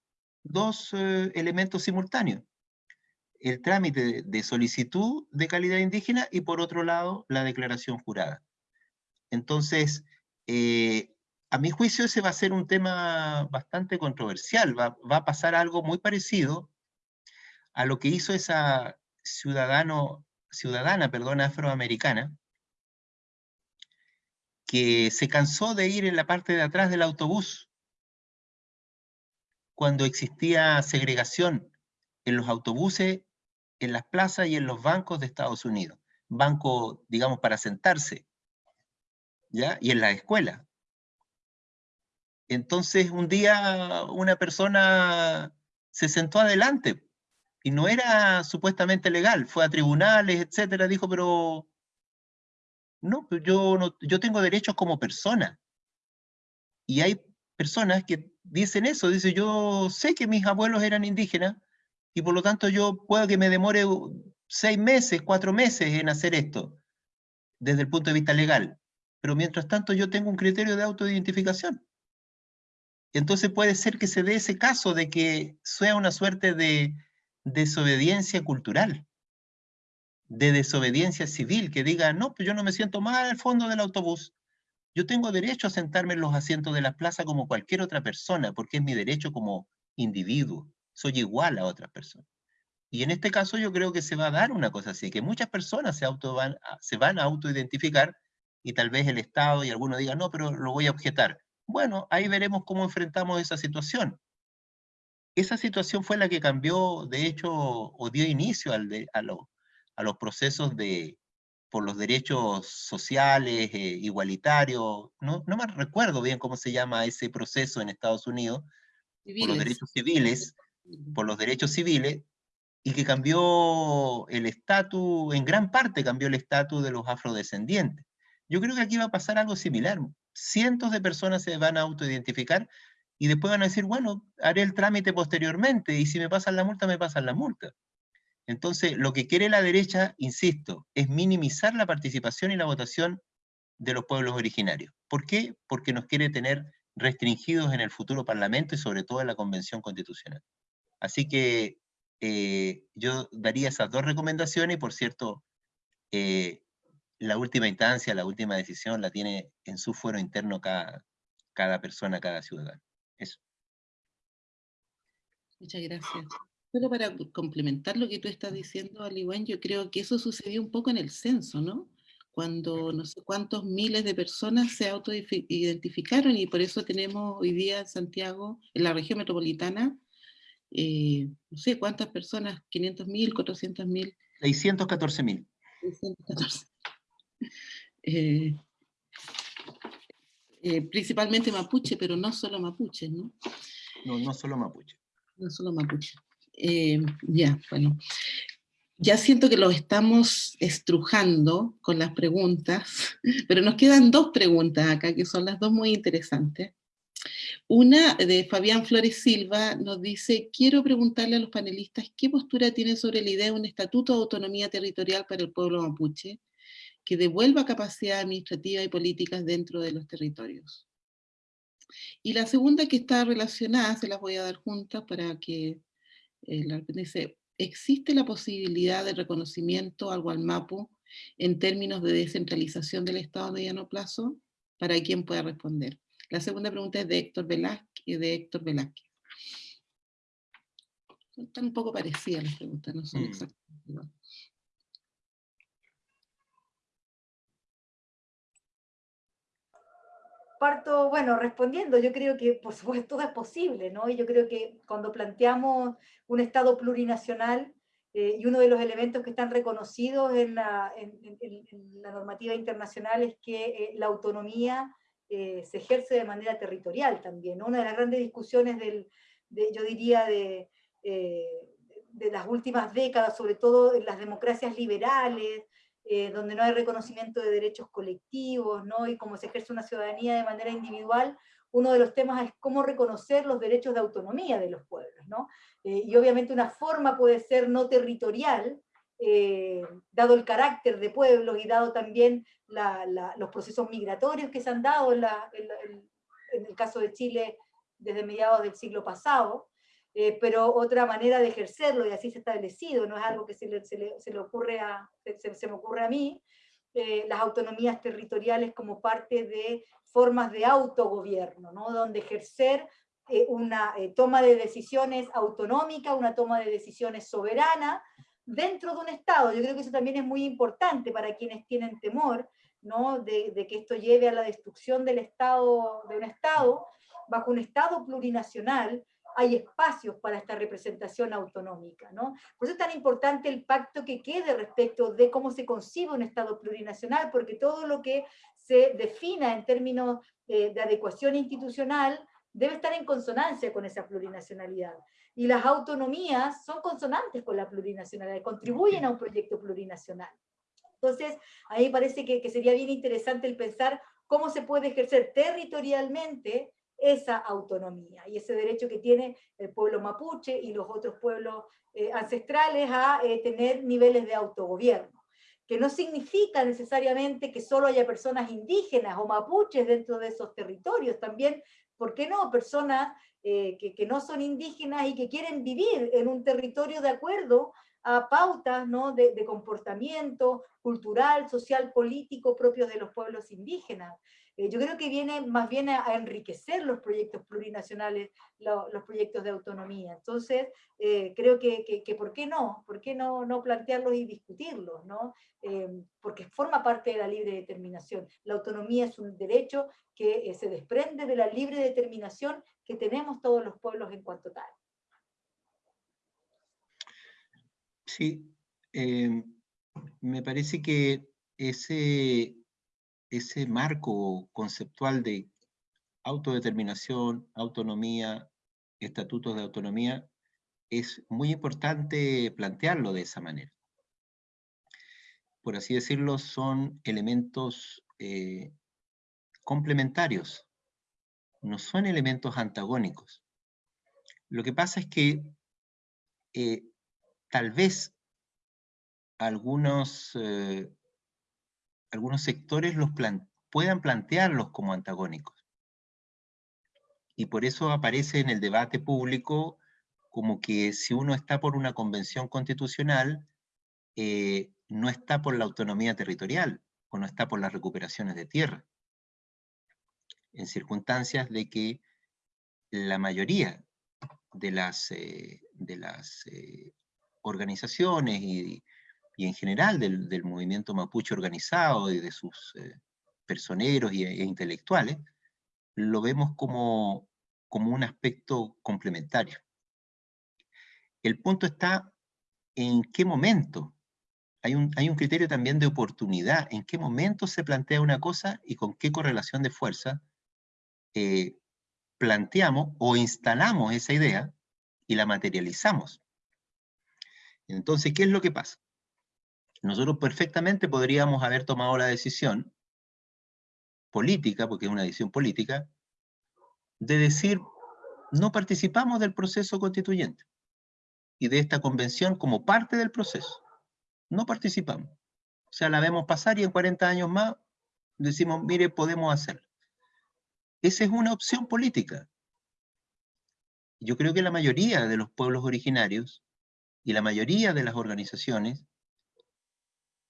eh, elementos simultáneos. El trámite de solicitud de calidad indígena y por otro lado la declaración jurada. Entonces, eh, a mi juicio ese va a ser un tema bastante controversial, va, va, a pasar algo muy parecido a lo que hizo esa ciudadano, ciudadana perdón, afroamericana, que se cansó de ir en la parte de atrás del autobús cuando existía segregación en los autobuses, en las plazas y en los bancos de Estados Unidos. Banco, digamos, para sentarse, ¿ya? Y en la escuela. Entonces, un día una persona se sentó adelante y no era supuestamente legal, fue a tribunales, etcétera, dijo, pero no, yo, no, yo tengo derechos como persona. Y hay personas que dicen eso, dice yo sé que mis abuelos eran indígenas y por lo tanto yo puedo que me demore seis meses, cuatro meses en hacer esto, desde el punto de vista legal. Pero mientras tanto yo tengo un criterio de autoidentificación. Entonces puede ser que se dé ese caso de que sea una suerte de desobediencia cultural, de desobediencia civil, que diga, no, pues yo no me siento mal al fondo del autobús, yo tengo derecho a sentarme en los asientos de la plaza como cualquier otra persona, porque es mi derecho como individuo. Soy igual a otras personas. Y en este caso yo creo que se va a dar una cosa así, que muchas personas se, auto van, se van a autoidentificar y tal vez el Estado y alguno diga, no, pero lo voy a objetar. Bueno, ahí veremos cómo enfrentamos esa situación. Esa situación fue la que cambió, de hecho, o dio inicio al a, a los procesos de, por los derechos sociales, eh, igualitarios, no, no me recuerdo bien cómo se llama ese proceso en Estados Unidos, por los derechos civiles, por los derechos civiles, y que cambió el estatus, en gran parte cambió el estatus de los afrodescendientes. Yo creo que aquí va a pasar algo similar. Cientos de personas se van a autoidentificar y después van a decir, bueno, haré el trámite posteriormente, y si me pasan la multa, me pasan la multa. Entonces, lo que quiere la derecha, insisto, es minimizar la participación y la votación de los pueblos originarios. ¿Por qué? Porque nos quiere tener restringidos en el futuro Parlamento y sobre todo en la Convención Constitucional. Así que eh, yo daría esas dos recomendaciones y por cierto, eh, la última instancia, la última decisión la tiene en su fuero interno cada, cada persona, cada ciudadano. Eso. Muchas gracias. Solo para complementar lo que tú estás diciendo, Aliwan, yo creo que eso sucedió un poco en el censo, ¿no? Cuando no sé cuántos miles de personas se autoidentificaron y por eso tenemos hoy día en Santiago, en la región metropolitana, eh, no sé cuántas personas, 500 mil, 400 mil. 614 mil. Eh, eh, principalmente mapuche, pero no solo mapuche, ¿no? No, no solo mapuche. No solo mapuche. Eh, ya, bueno. Ya siento que lo estamos estrujando con las preguntas, pero nos quedan dos preguntas acá, que son las dos muy interesantes. Una de Fabián Flores Silva nos dice, quiero preguntarle a los panelistas qué postura tienen sobre la idea de un estatuto de autonomía territorial para el pueblo mapuche, que devuelva capacidad administrativa y políticas dentro de los territorios. Y la segunda que está relacionada, se las voy a dar juntas para que eh, dice, ¿existe la posibilidad de reconocimiento al Gualmapu en términos de descentralización del Estado a mediano plazo? Para quien pueda responder. La segunda pregunta es de Héctor Velázquez. De Héctor Velázquez. Están un poco parecidas las preguntas, no son mm. exactamente parto, bueno, respondiendo, yo creo que por supuesto todo es posible, ¿no? Y yo creo que cuando planteamos un Estado plurinacional, eh, y uno de los elementos que están reconocidos en la, normativa internacional es que eh, la autonomía eh, se ejerce de manera territorial también. Una de las grandes discusiones del, yo diría, de, de las últimas décadas, sobre todo en las democracias liberales, eh, donde no hay reconocimiento de derechos colectivos, ¿no? y cómo se ejerce una ciudadanía de manera individual, uno de los temas es cómo reconocer los derechos de autonomía de los pueblos. ¿no? Eh, y obviamente una forma puede ser no territorial, eh, dado el carácter de pueblos y dado también los procesos migratorios que se han dado en, en el caso de Chile desde mediados del siglo pasado, eh, pero otra manera de ejercerlo, y así se ha establecido, no es algo que se le, se le, ocurre a, se, me ocurre a mí, eh, las autonomías territoriales como parte de formas de autogobierno, ¿no? donde ejercer eh, una toma de decisiones autonómica, una toma de decisiones soberana, dentro de un Estado. Yo creo que eso también es muy importante para quienes tienen temor ¿no? de, de, que esto lleve a la destrucción del Estado, de un Estado, bajo un Estado plurinacional, hay espacios para esta representación autonómica. ¿no? Por eso es tan importante el pacto que quede respecto de cómo se concibe un Estado plurinacional, porque todo lo que se defina en términos eh, de adecuación institucional debe estar en consonancia con esa plurinacionalidad. Y las autonomías son consonantes con la plurinacionalidad, contribuyen a un proyecto plurinacional. Entonces, a mí me parece que, que sería bien interesante el pensar cómo se puede ejercer territorialmente esa autonomía y ese derecho que tiene el pueblo mapuche y los otros pueblos eh, ancestrales a eh, tener niveles de autogobierno, que no significa necesariamente que solo haya personas indígenas o mapuches dentro de esos territorios, también, ¿por qué no? Personas eh, que, no son indígenas y que quieren vivir en un territorio de acuerdo a pautas ¿no? de, de comportamiento cultural, social, político propios de los pueblos indígenas. Eh, yo creo que viene más bien a, enriquecer los proyectos plurinacionales, los proyectos de autonomía. Entonces, eh, creo que, que, ¿por qué no? ¿Por qué no, no plantearlos y discutirlos? ¿no? Eh, porque forma parte de la libre determinación. La autonomía es un derecho que se desprende de la libre determinación que tenemos todos los pueblos en cuanto tal. Sí, me parece que ese, ese marco conceptual de autodeterminación, autonomía, estatutos de autonomía, es muy importante plantearlo de esa manera. Por así decirlo, son elementos eh, complementarios, no son elementos antagónicos. Lo que pasa es que eh, tal vez algunos eh, algunos sectores los puedan plantearlos como antagónicos. Y por eso aparece en el debate público como que si uno está por una convención constitucional, eh, no está por la autonomía territorial, o no está por las recuperaciones de tierra. En circunstancias de que la mayoría de las, eh, eh, organizaciones y, y en general del, movimiento mapuche organizado y de sus eh, personeros y, e intelectuales, lo vemos como, como un aspecto complementario. El punto está en qué momento. Hay un, hay un criterio también de oportunidad, en qué momento se plantea una cosa y con qué correlación de fuerza eh, planteamos o instalamos esa idea y la materializamos. Entonces, ¿qué es lo que pasa? Nosotros perfectamente podríamos haber tomado la decisión política, porque es una decisión política, de decir, no participamos del proceso constituyente y de esta convención como parte del proceso. No participamos. O sea, la vemos pasar y en 40 años más decimos, mire, podemos hacerlo. Esa es una opción política. Yo creo que la mayoría de los pueblos originarios y la mayoría de las organizaciones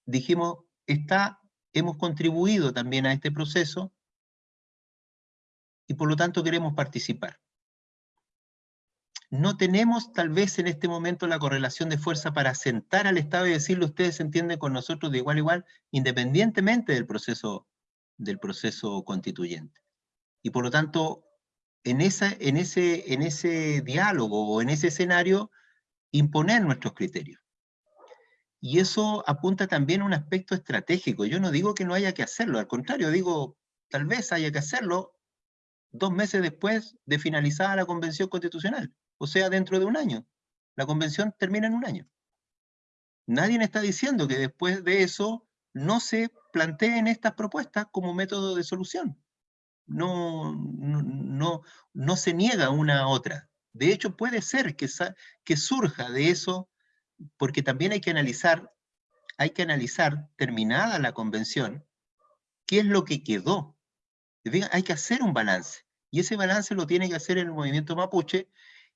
dijimos, está, hemos contribuido también a este proceso y por lo tanto queremos participar. No tenemos tal vez en este momento la correlación de fuerza para sentar al Estado y decirle ustedes entienden con nosotros de igual a igual, independientemente del proceso, del proceso constituyente. Y por lo tanto, en, esa, en, ese, en ese diálogo o en ese escenario, imponer nuestros criterios. Y eso apunta también a un aspecto estratégico. Yo no digo que no haya que hacerlo, al contrario, digo, tal vez haya que hacerlo dos meses después de finalizada la convención constitucional, o sea, dentro de un año. La convención termina en un año. Nadie está diciendo que después de eso no se planteen estas propuestas como método de solución. No, no, no, se niega una a otra. De hecho, puede ser que surja de eso porque también hay que analizar, hay que analizar, terminada la convención, qué es lo que quedó. Hay que hacer un balance, y ese balance lo tiene que hacer el movimiento mapuche,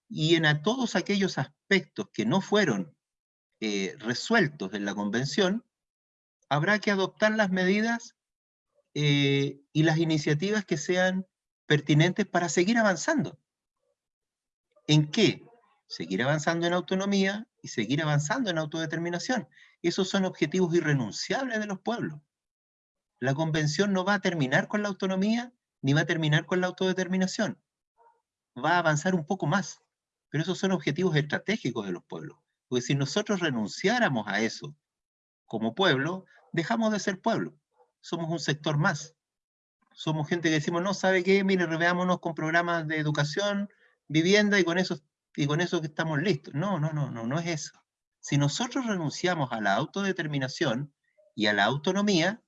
y en a todos aquellos aspectos que no fueron eh, resueltos en la convención, habrá que adoptar las medidas eh, y las iniciativas que sean pertinentes para seguir avanzando. ¿En qué? Seguir avanzando en autonomía, y seguir avanzando en autodeterminación. Esos son objetivos irrenunciables de los pueblos. La convención no va a terminar con la autonomía, ni va a terminar con la autodeterminación. Va a avanzar un poco más. Pero esos son objetivos estratégicos de los pueblos. Porque si nosotros renunciáramos a eso como pueblo, dejamos de ser pueblo. Somos un sector más. Somos gente que decimos, no, ¿sabe qué? Mire, reveámonos con programas de educación, vivienda y con eso, y con eso que estamos listos. No, no, no, no, no es eso. Si nosotros renunciamos a la autodeterminación y a la autonomía,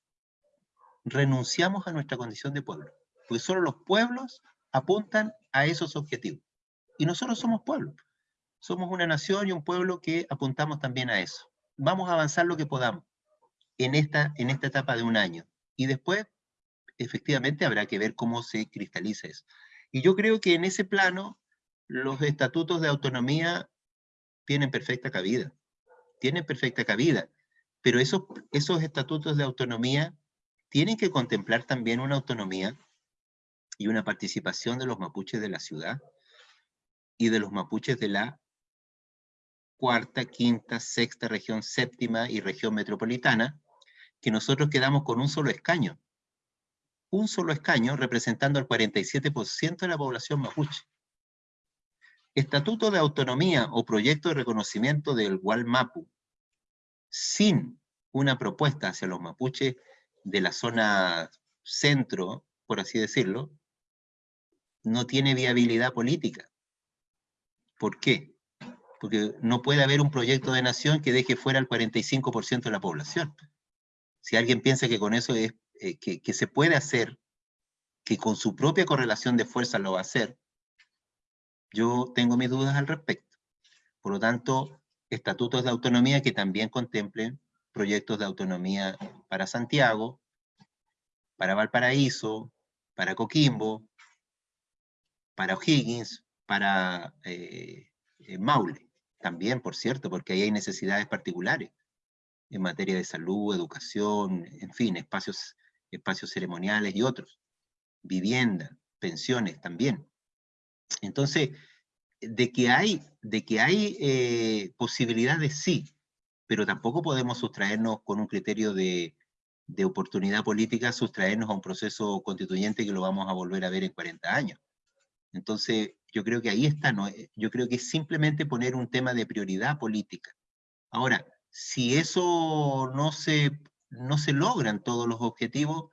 renunciamos a nuestra condición de pueblo. Porque solo los pueblos apuntan a esos objetivos. Y nosotros somos pueblo. Somos una nación y un pueblo que apuntamos también a eso. Vamos a avanzar lo que podamos en esta, en esta etapa de un año. Y después, efectivamente, habrá que ver cómo se cristaliza eso. Y yo creo que en ese plano, los estatutos de autonomía tienen perfecta cabida. Tienen perfecta cabida. Pero esos, esos estatutos de autonomía tienen que contemplar también una autonomía y una participación de los mapuches de la ciudad y de los mapuches de la cuarta, quinta, sexta región, séptima y región metropolitana, que nosotros quedamos con un solo escaño. Un solo escaño representando al 47% de la población mapuche. Estatuto de autonomía o proyecto de reconocimiento del Gualmapu, sin una propuesta hacia los mapuches de la zona centro, por así decirlo, no tiene viabilidad política. ¿Por qué? Porque no puede haber un proyecto de nación que deje fuera al 45% de la población. Si alguien piensa que con eso es, eh, que, que se puede hacer, que con su propia correlación de fuerza lo va a hacer, yo tengo mis dudas al respecto. Por lo tanto, estatutos de autonomía que también contemplen proyectos de autonomía para Santiago, para Valparaíso, para Coquimbo, para O'Higgins, para eh, eh, Maule, también, por cierto, porque ahí hay necesidades particulares en materia de salud, educación, en fin, espacios, espacios ceremoniales y otros, vivienda, pensiones también. Entonces, de que hay, de que hay eh, posibilidades, sí, pero tampoco podemos sustraernos con un criterio de, oportunidad política, sustraernos a un proceso constituyente que lo vamos a volver a ver en 40 años. Entonces, yo creo que ahí está, ¿no? Eh, yo creo que es simplemente poner un tema de prioridad política. Ahora, si eso no se, no se logran todos los objetivos,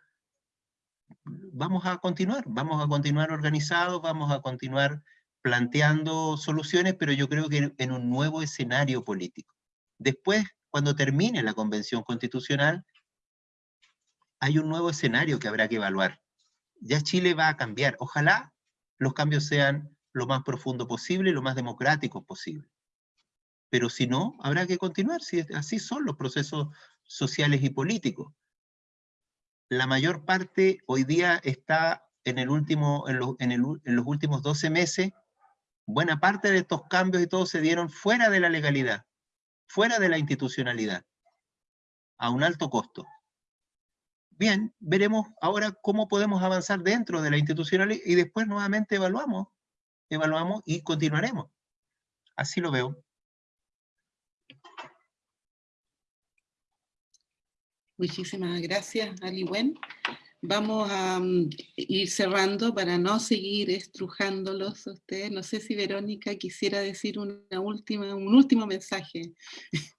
vamos a continuar, vamos a continuar organizados, vamos a continuar planteando soluciones, pero yo creo que en un nuevo escenario político. Después, cuando termine la convención constitucional, hay un nuevo escenario que habrá que evaluar. Ya Chile va a cambiar. Ojalá los cambios sean lo más profundo posible, lo más democráticos posible. Pero si no, habrá que continuar, si así son los procesos sociales y políticos. La mayor parte hoy día está en, el último, en, los últimos 12 meses, buena parte de estos cambios y todo se dieron fuera de la legalidad fuera de la institucionalidad, a un alto costo. Bien, veremos ahora cómo podemos avanzar dentro de la institucionalidad y después nuevamente evaluamos, evaluamos y continuaremos. Así lo veo. Muchísimas gracias, Aliwen. Vamos a mm, ir cerrando para no seguir estrujándolos a ustedes. No sé si Verónica quisiera decir una última, un último mensaje.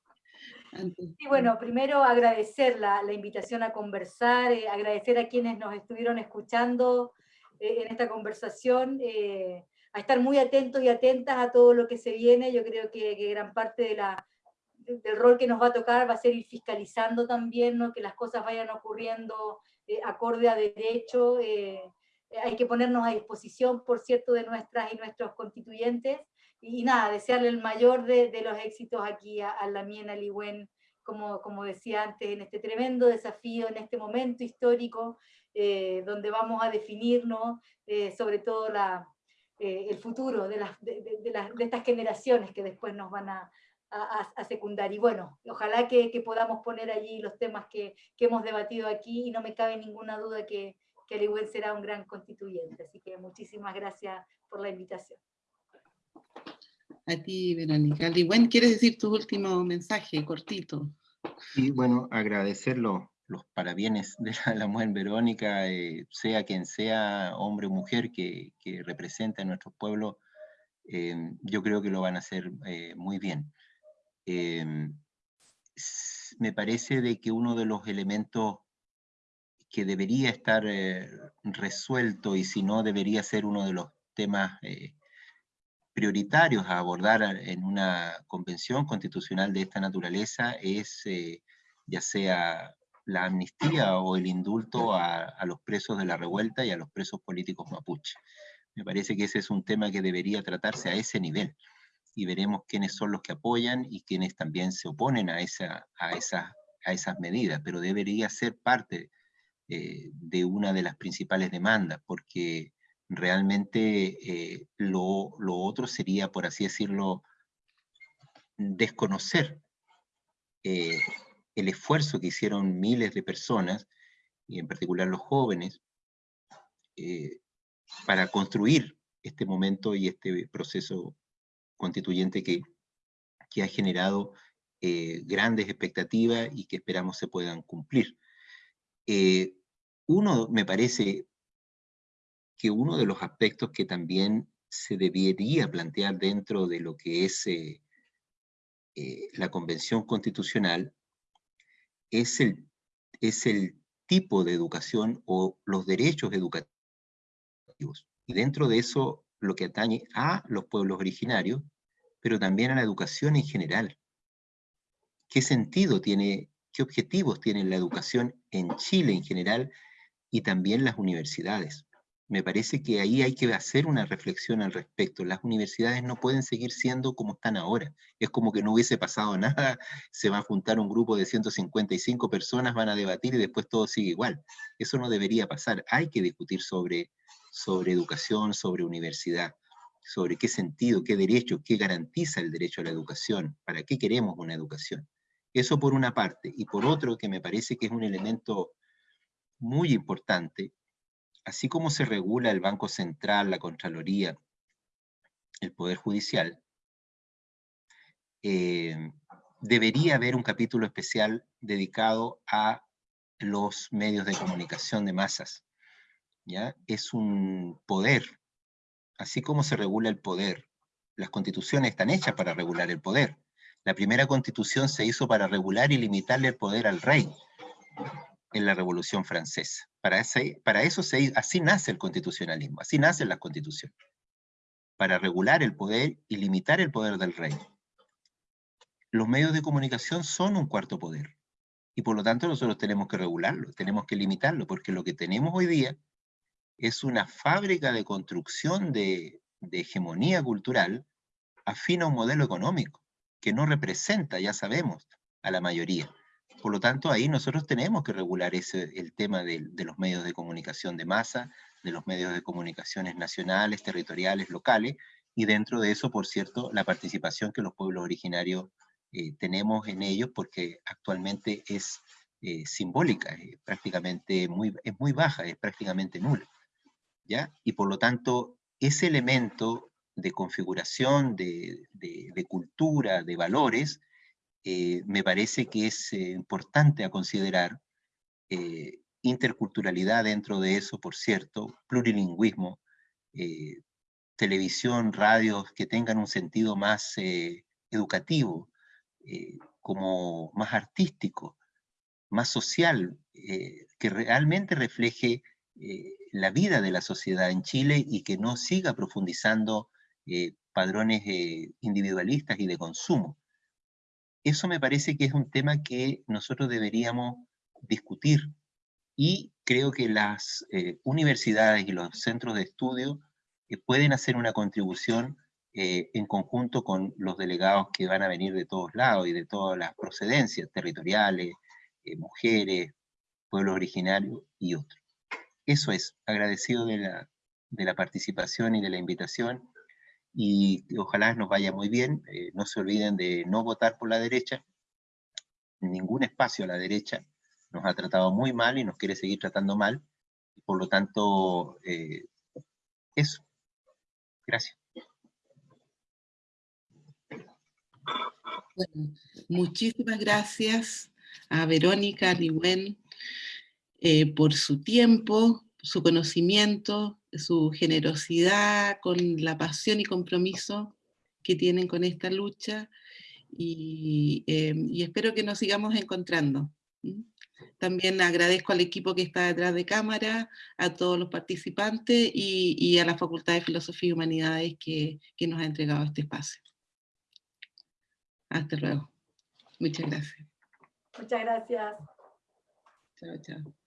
Sí, bueno, primero agradecer la, invitación a conversar, eh, agradecer a quienes nos estuvieron escuchando eh, en esta conversación, eh, a estar muy atentos y atentas a todo lo que se viene. Yo creo que, que gran parte de la, del rol que nos va a tocar va a ser ir fiscalizando también, ¿no? que las cosas vayan ocurriendo eh, acorde a derecho, eh, hay que ponernos a disposición, por cierto, de nuestras y nuestros constituyentes, y, nada, desearle el mayor de, los éxitos aquí a, a Lamien Aliwen, como, como decía antes, en este tremendo desafío, en este momento histórico, eh, donde vamos a definirnos sobre todo la, el futuro de, las, de, de, estas generaciones que después nos van a, a, secundar. Y bueno, ojalá que, podamos poner allí los temas que, hemos debatido aquí y no me cabe ninguna duda que, que Aliwen será un gran constituyente. Así que muchísimas gracias por la invitación. A ti, Verónica. Aliwen, ¿quieres decir tu último mensaje, cortito? Y bueno, agradecerlo los parabienes de la, mujer Verónica, eh, sea quien sea, hombre o mujer, que, que represente a nuestro pueblo, eh, yo creo que lo van a hacer eh, muy bien. Me parece de que uno de los elementos que debería estar resuelto y si no debería ser uno de los temas prioritarios a abordar en una convención constitucional de esta naturaleza es ya sea la amnistía o el indulto a, los presos de la revuelta y a los presos políticos mapuche. Me parece que ese es un tema que debería tratarse a ese nivel y veremos quiénes son los que apoyan y quiénes también se oponen a, esa, a, esa, a esas medidas, pero debería ser parte eh, de una de las principales demandas, porque realmente eh, lo, lo, otro sería, por así decirlo, desconocer eh, el esfuerzo que hicieron miles de personas, y en particular los jóvenes, para construir este momento y este proceso constituyente que, que ha generado eh, grandes expectativas y que esperamos se puedan cumplir. Eh, uno, me parece que uno de los aspectos que también se debería plantear dentro de lo que es la Convención Constitucional es el, es el tipo de educación o los derechos educativos. Y dentro de eso, lo que atañe a los pueblos originarios, pero también a la educación en general. ¿Qué sentido tiene, qué objetivos tiene la educación en Chile en general y también las universidades? me parece que ahí hay que hacer una reflexión al respecto. Las universidades no pueden seguir siendo como están ahora. Es como que no hubiese pasado nada, se va a juntar un grupo de 155 personas, van a debatir y después todo sigue igual. Eso no debería pasar. Hay que discutir sobre, sobre educación, sobre universidad, sobre qué sentido, qué derecho, qué garantiza el derecho a la educación, para qué queremos una educación. Eso por una parte. Y por otro, que me parece que es un elemento muy importante, así como se regula el Banco Central, la Contraloría, el Poder Judicial, eh, debería haber un capítulo especial dedicado a los medios de comunicación de masas. ¿ya? Es un poder, así como se regula el poder. Las constituciones están hechas para regular el poder. La primera constitución se hizo para regular y limitarle el poder al rey en la Revolución Francesa. Para, eso se, así nace el constitucionalismo, así nace la constitución. Para regular el poder y limitar el poder del rey. Los medios de comunicación son un cuarto poder. Y por lo tanto nosotros tenemos que regularlo, tenemos que limitarlo, porque lo que tenemos hoy día es una fábrica de construcción de, de hegemonía cultural afín a un modelo económico, que no representa, ya sabemos, a la mayoría. Por lo tanto, ahí nosotros tenemos que regular ese, el tema de, los medios de comunicación de masa, de los medios de comunicaciones nacionales, territoriales, locales, y dentro de eso, por cierto, la participación que los pueblos originarios eh, tenemos en ellos, porque actualmente es eh, simbólica, prácticamente muy, es muy baja, es prácticamente nula. Y por lo tanto, ese elemento de configuración, de, de cultura, de valores, eh, me parece que es eh, importante a considerar eh, interculturalidad dentro de eso, por cierto, plurilingüismo, televisión, radios que tengan un sentido más educativo, como más artístico, más social, que realmente refleje la vida de la sociedad en Chile y que no siga profundizando padrones individualistas y de consumo eso me parece que es un tema que nosotros deberíamos discutir y creo que las eh, universidades y los centros de estudio eh, pueden hacer una contribución eh, en conjunto con los delegados que van a venir de todos lados y de todas las procedencias territoriales, mujeres, pueblos originarios y otros. Eso es, agradecido de la, de la participación y de la invitación y ojalá nos vaya muy bien. Eh, no se olviden de no votar por la derecha, ningún espacio a la derecha nos ha tratado muy mal y nos quiere seguir tratando mal. Por lo tanto, eh, eso. Gracias. muchísimas gracias a Verónica, Ligüen, eh, por su tiempo, su conocimiento, su generosidad, con la pasión y compromiso que tienen con esta lucha y, em, espero que nos sigamos encontrando. También agradezco al equipo que está detrás de cámara, a todos los participantes y, a la Facultad de Filosofía y Humanidades que, que nos ha entregado este espacio. Hasta luego. Muchas gracias. Muchas gracias. Chao, chao.